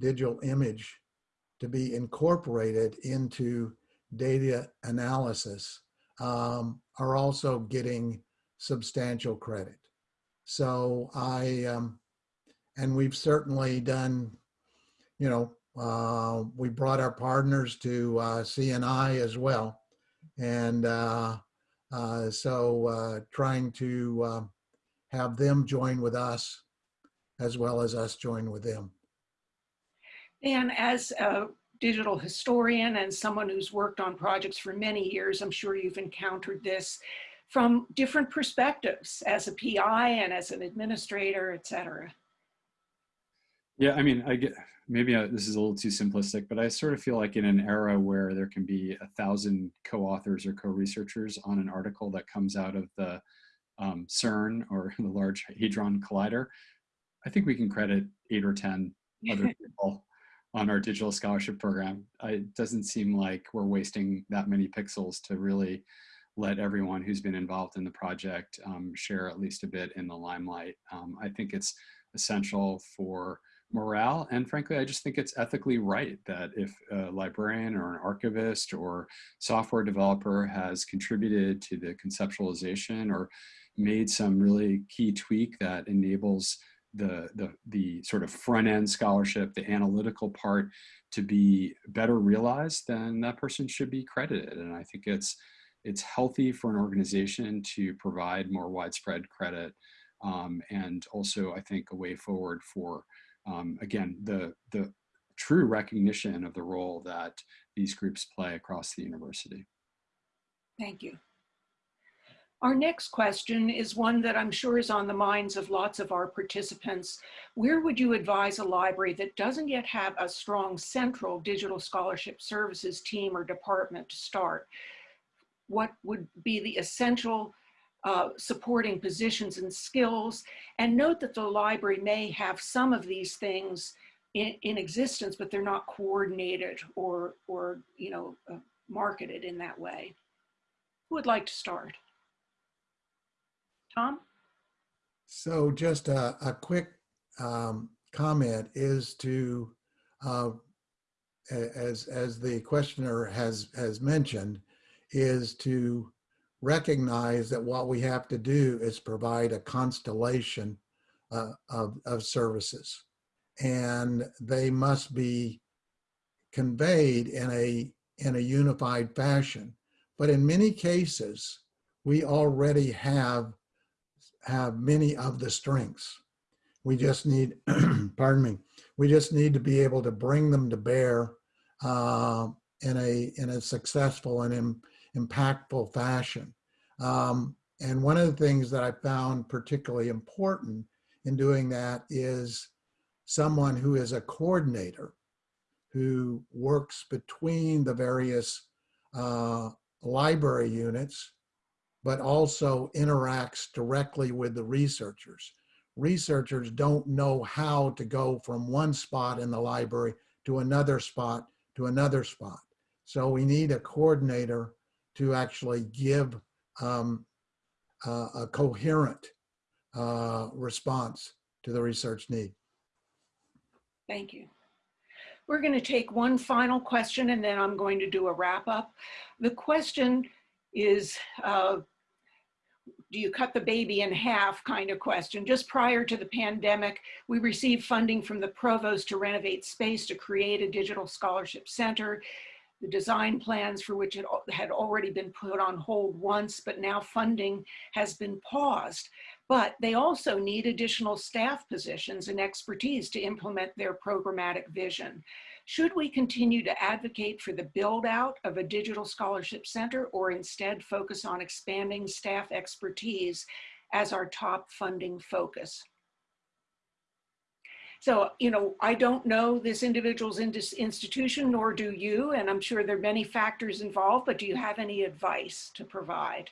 digital image to be incorporated into data analysis um, are also getting substantial credit. So I, um, and we've certainly done, you know, uh, we brought our partners to uh, CNI as well. And uh, uh so uh, trying to uh, have them join with us as well as us join with them. And as a digital historian and someone who's worked on projects for many years, I'm sure you've encountered this from different perspectives as a PI and as an administrator, et cetera. Yeah, I mean, I get maybe I, this is a little too simplistic, but I sort of feel like in an era where there can be a thousand co-authors or co-researchers on an article that comes out of the um, CERN or the Large Hadron Collider, I think we can credit eight or 10 other people on our digital scholarship program. It doesn't seem like we're wasting that many pixels to really let everyone who's been involved in the project um, share at least a bit in the limelight. Um, I think it's essential for morale and frankly I just think it's ethically right that if a librarian or an archivist or software developer has contributed to the conceptualization or made some really key tweak that enables the, the, the sort of front end scholarship, the analytical part to be better realized, then that person should be credited. And I think it's, it's healthy for an organization to provide more widespread credit um, and also I think a way forward for, um, again, the, the true recognition of the role that these groups play across the university. Thank you. Our next question is one that I'm sure is on the minds of lots of our participants. Where would you advise a library that doesn't yet have a strong central digital scholarship services team or department to start? What would be the essential uh, supporting positions and skills? And note that the library may have some of these things in, in existence, but they're not coordinated or, or you know, uh, marketed in that way. Who would like to start? Tom? So just a, a quick um, comment is to, uh, as, as the questioner has, has mentioned, is to recognize that what we have to do is provide a constellation uh, of, of services. And they must be conveyed in a, in a unified fashion. But in many cases, we already have have many of the strengths. We just need, pardon me, we just need to be able to bring them to bear uh, in a in a successful and in, impactful fashion. Um, and one of the things that I found particularly important in doing that is someone who is a coordinator who works between the various uh, library units but also interacts directly with the researchers. Researchers don't know how to go from one spot in the library to another spot to another spot. So we need a coordinator to actually give um, uh, a coherent uh, response to the research need. Thank you. We're going to take one final question and then I'm going to do a wrap up. The question is, uh, do you cut the baby in half kind of question. Just prior to the pandemic, we received funding from the provost to renovate space to create a digital scholarship center. The design plans for which it had already been put on hold once, but now funding has been paused. But they also need additional staff positions and expertise to implement their programmatic vision. Should we continue to advocate for the build out of a digital scholarship center or instead focus on expanding staff expertise as our top funding focus? So, you know, I don't know this individual's institution, nor do you, and I'm sure there are many factors involved, but do you have any advice to provide?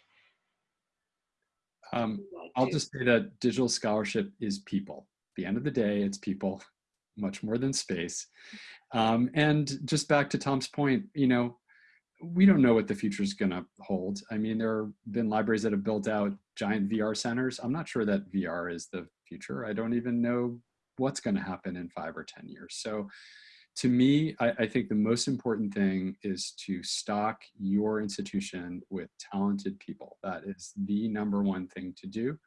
Um, I'll just say that digital scholarship is people. At the end of the day, it's people, much more than space. Um, and just back to Tom's point, you know, we don't know what the future is going to hold. I mean, there have been libraries that have built out giant VR centers. I'm not sure that VR is the future. I don't even know what's going to happen in five or 10 years. So to me, I, I, think the most important thing is to stock your institution with talented people. That is the number one thing to do.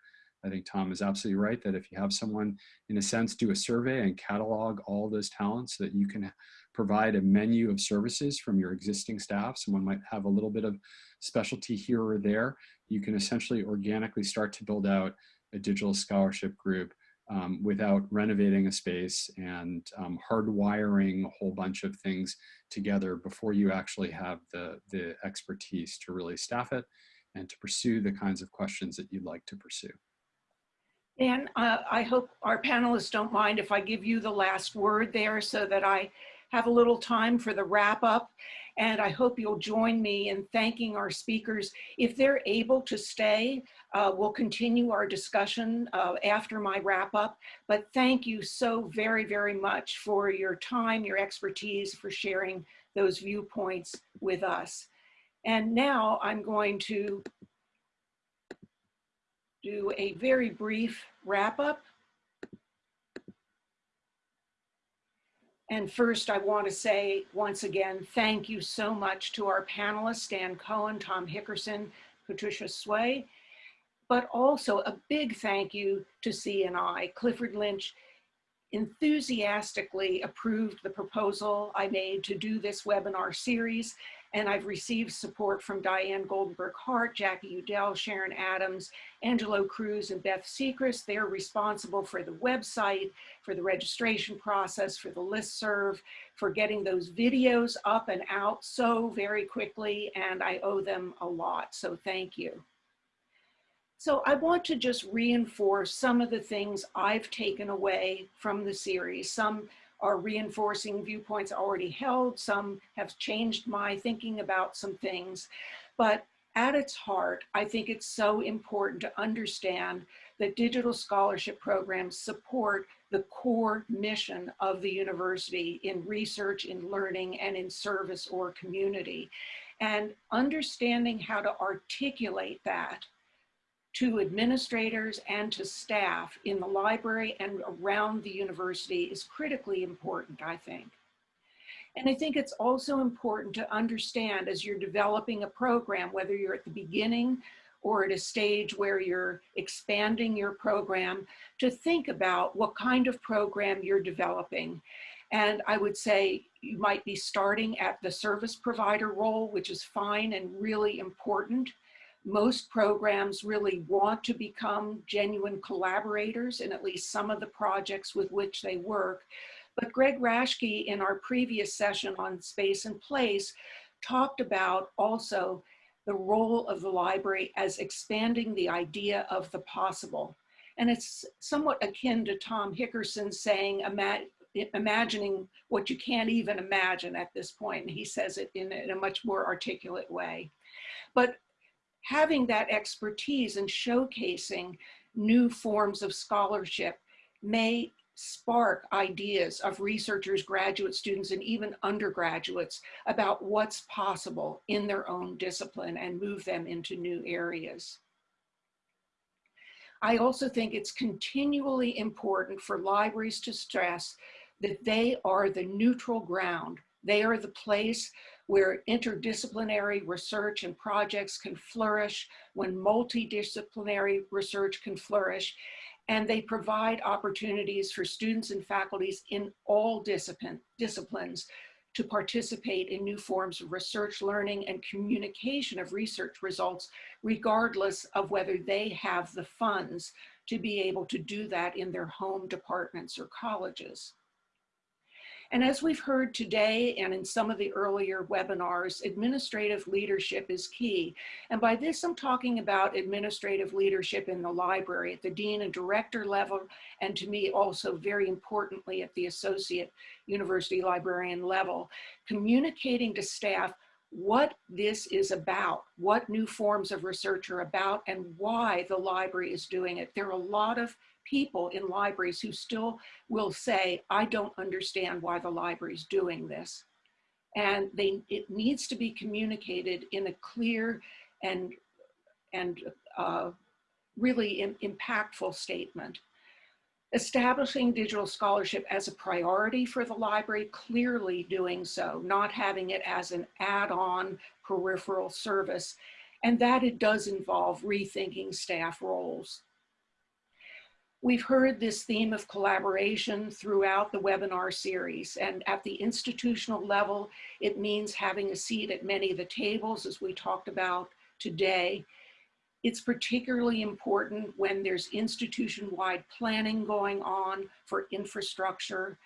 I think Tom is absolutely right that if you have someone, in a sense, do a survey and catalog all those talents so that you can provide a menu of services from your existing staff. Someone might have a little bit of specialty here or there. You can essentially organically start to build out a digital scholarship group um, without renovating a space and um, hardwiring a whole bunch of things together before you actually have the, the expertise to really staff it and to pursue the kinds of questions that you'd like to pursue. Dan, uh, I hope our panelists don't mind if I give you the last word there so that I have a little time for the wrap up. And I hope you'll join me in thanking our speakers. If they're able to stay, uh, we'll continue our discussion uh, after my wrap up. But thank you so very, very much for your time, your expertise, for sharing those viewpoints with us. And now I'm going to do a very brief wrap up. And first, I want to say once again, thank you so much to our panelists, Dan Cohen, Tom Hickerson, Patricia Hswe, but also a big thank you to CNI. Clifford Lynch enthusiastically approved the proposal I made to do this webinar series and I've received support from Diane Goldenberg Hart, Jackie Eudell, Sharon Adams, Angelo Cruz, and Beth Secrist. They're responsible for the website, for the registration process, for the list serve, for getting those videos up and out so very quickly, and I owe them a lot, so thank you. So I want to just reinforce some of the things I've taken away from the series, some are reinforcing viewpoints already held. Some have changed my thinking about some things. But at its heart, I think it's so important to understand that digital scholarship programs support the core mission of the university in research, in learning, and in service or community. And understanding how to articulate that to administrators and to staff in the library and around the university is critically important, I think. And I think it's also important to understand as you're developing a program, whether you're at the beginning or at a stage where you're expanding your program, to think about what kind of program you're developing. And I would say you might be starting at the service provider role, which is fine and really important most programs really want to become genuine collaborators in at least some of the projects with which they work. But Greg Raschke in our previous session on space and place talked about also the role of the library as expanding the idea of the possible. And it's somewhat akin to Tom Hickerson saying, Ima imagining what you can't even imagine at this point. And he says it in a much more articulate way. But having that expertise and showcasing new forms of scholarship may spark ideas of researchers, graduate students, and even undergraduates about what's possible in their own discipline and move them into new areas. I also think it's continually important for libraries to stress that they are the neutral ground. They are the place where interdisciplinary research and projects can flourish, when multidisciplinary research can flourish, and they provide opportunities for students and faculties in all discipline, disciplines to participate in new forms of research learning and communication of research results, regardless of whether they have the funds to be able to do that in their home departments or colleges. And as we've heard today and in some of the earlier webinars, administrative leadership is key. And by this, I'm talking about administrative leadership in the library at the dean and director level, and to me also very importantly at the associate university librarian level, communicating to staff what this is about, what new forms of research are about, and why the library is doing it. There are a lot of people in libraries who still will say, I don't understand why the library is doing this. And they, it needs to be communicated in a clear and, and uh, really in, impactful statement. Establishing digital scholarship as a priority for the library, clearly doing so, not having it as an add-on peripheral service, and that it does involve rethinking staff roles. We've heard this theme of collaboration throughout the webinar series and at the institutional level, it means having a seat at many of the tables as we talked about today. It's particularly important when there's institution-wide planning going on for infrastructure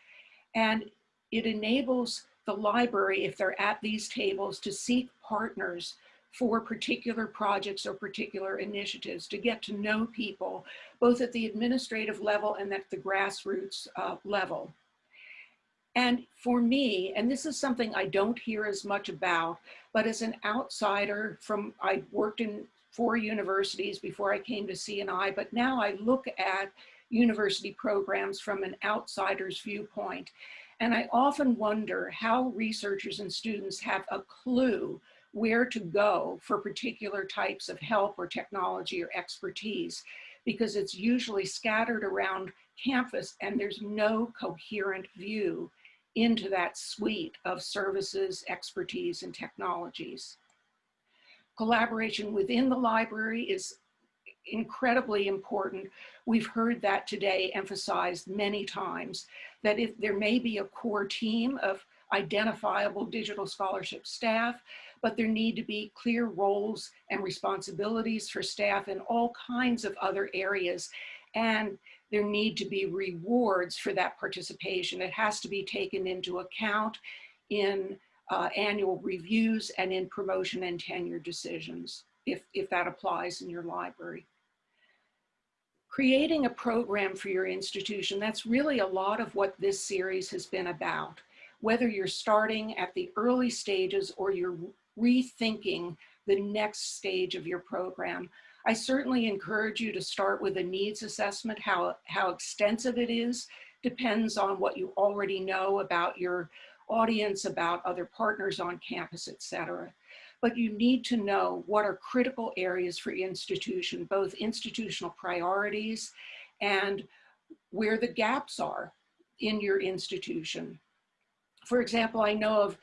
and it enables the library, if they're at these tables, to seek partners for particular projects or particular initiatives to get to know people, both at the administrative level and at the grassroots uh, level. And for me, and this is something I don't hear as much about, but as an outsider from, I worked in four universities before I came to CNI, but now I look at university programs from an outsider's viewpoint. And I often wonder how researchers and students have a clue where to go for particular types of help or technology or expertise because it's usually scattered around campus and there's no coherent view into that suite of services, expertise, and technologies. Collaboration within the library is incredibly important. We've heard that today emphasized many times, that if there may be a core team of identifiable digital scholarship staff, but there need to be clear roles and responsibilities for staff in all kinds of other areas. And there need to be rewards for that participation. It has to be taken into account in uh, annual reviews and in promotion and tenure decisions, if, if that applies in your library. Creating a program for your institution, that's really a lot of what this series has been about. Whether you're starting at the early stages or you're rethinking the next stage of your program. I certainly encourage you to start with a needs assessment. How, how extensive it is depends on what you already know about your audience, about other partners on campus, et cetera. But you need to know what are critical areas for institution, both institutional priorities and where the gaps are in your institution. For example, I know of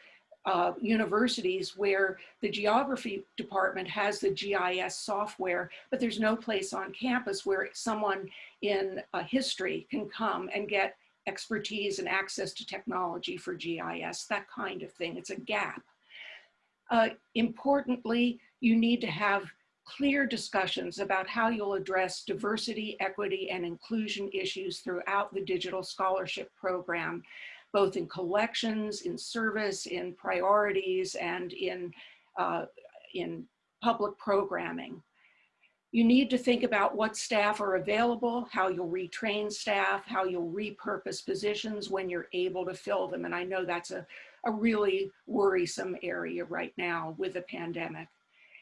uh, universities where the geography department has the GIS software, but there's no place on campus where someone in uh, history can come and get expertise and access to technology for GIS, that kind of thing. It's a gap. Uh, importantly, you need to have clear discussions about how you'll address diversity, equity, and inclusion issues throughout the digital scholarship program both in collections, in service, in priorities, and in, uh, in public programming. You need to think about what staff are available, how you'll retrain staff, how you'll repurpose positions when you're able to fill them. And I know that's a, a really worrisome area right now with the pandemic.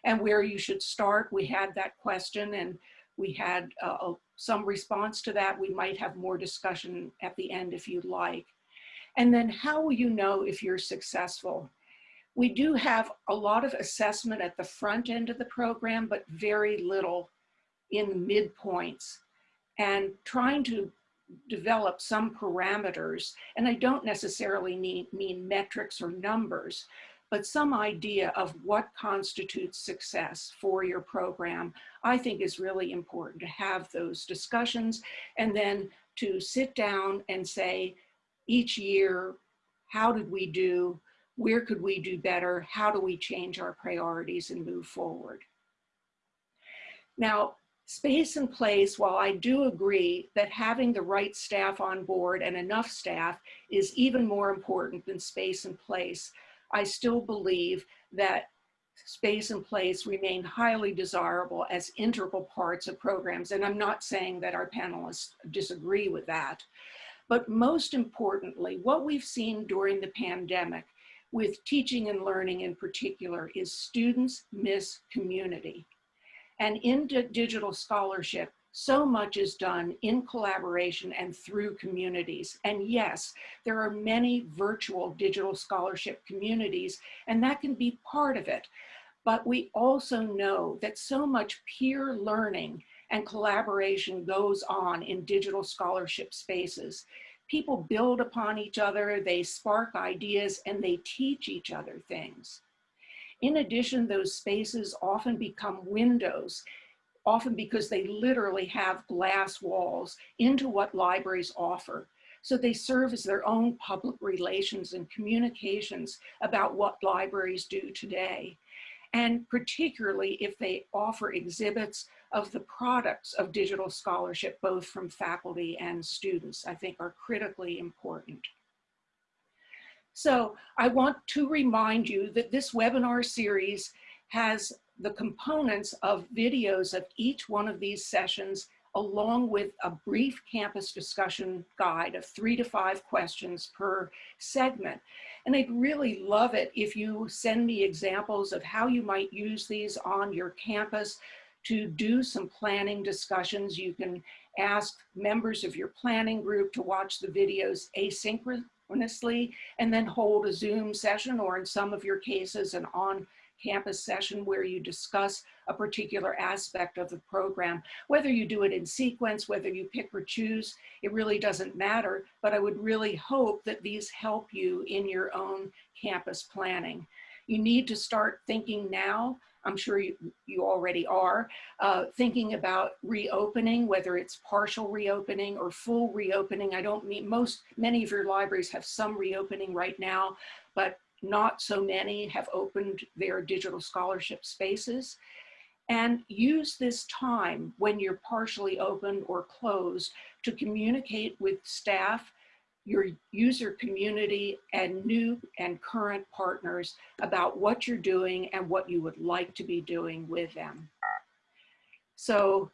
And where you should start, we had that question and we had uh, some response to that. We might have more discussion at the end if you'd like. And then how will you know if you're successful? We do have a lot of assessment at the front end of the program, but very little in the midpoints. And trying to develop some parameters, and I don't necessarily mean, mean metrics or numbers, but some idea of what constitutes success for your program, I think is really important to have those discussions and then to sit down and say each year, how did we do? Where could we do better? How do we change our priorities and move forward? Now, space and place, while I do agree that having the right staff on board and enough staff is even more important than space and place, I still believe that space and place remain highly desirable as integral parts of programs. And I'm not saying that our panelists disagree with that. But most importantly, what we've seen during the pandemic with teaching and learning in particular is students miss community. And in digital scholarship, so much is done in collaboration and through communities. And yes, there are many virtual digital scholarship communities, and that can be part of it. But we also know that so much peer learning and collaboration goes on in digital scholarship spaces. People build upon each other, they spark ideas, and they teach each other things. In addition, those spaces often become windows, often because they literally have glass walls into what libraries offer. So they serve as their own public relations and communications about what libraries do today. And particularly if they offer exhibits of the products of digital scholarship, both from faculty and students, I think are critically important. So I want to remind you that this webinar series has the components of videos of each one of these sessions along with a brief campus discussion guide of three to five questions per segment. And I'd really love it if you send me examples of how you might use these on your campus to do some planning discussions. You can ask members of your planning group to watch the videos asynchronously and then hold a Zoom session or in some of your cases an on campus session where you discuss a particular aspect of the program. Whether you do it in sequence, whether you pick or choose, it really doesn't matter, but I would really hope that these help you in your own campus planning. You need to start thinking now I'm sure you, you already are, uh, thinking about reopening, whether it's partial reopening or full reopening. I don't mean most, many of your libraries have some reopening right now, but not so many have opened their digital scholarship spaces. And use this time when you're partially open or closed to communicate with staff your user community and new and current partners about what you're doing and what you would like to be doing with them. So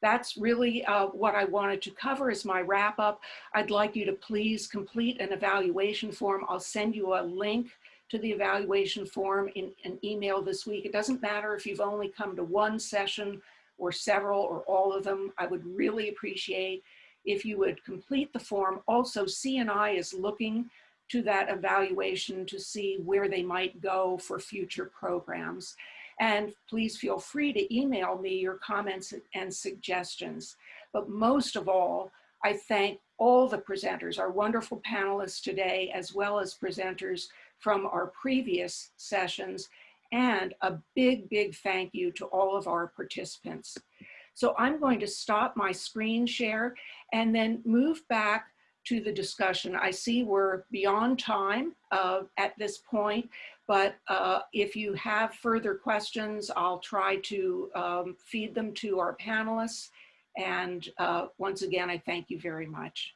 that's really uh, what I wanted to cover as my wrap up. I'd like you to please complete an evaluation form. I'll send you a link to the evaluation form in an email this week. It doesn't matter if you've only come to one session or several or all of them. I would really appreciate if you would complete the form. Also, CNI is looking to that evaluation to see where they might go for future programs. And please feel free to email me your comments and suggestions. But most of all, I thank all the presenters, our wonderful panelists today, as well as presenters from our previous sessions, and a big, big thank you to all of our participants. So I'm going to stop my screen share and then move back to the discussion. I see we're beyond time uh, at this point, but uh, if you have further questions, I'll try to um, feed them to our panelists. And uh, once again, I thank you very much.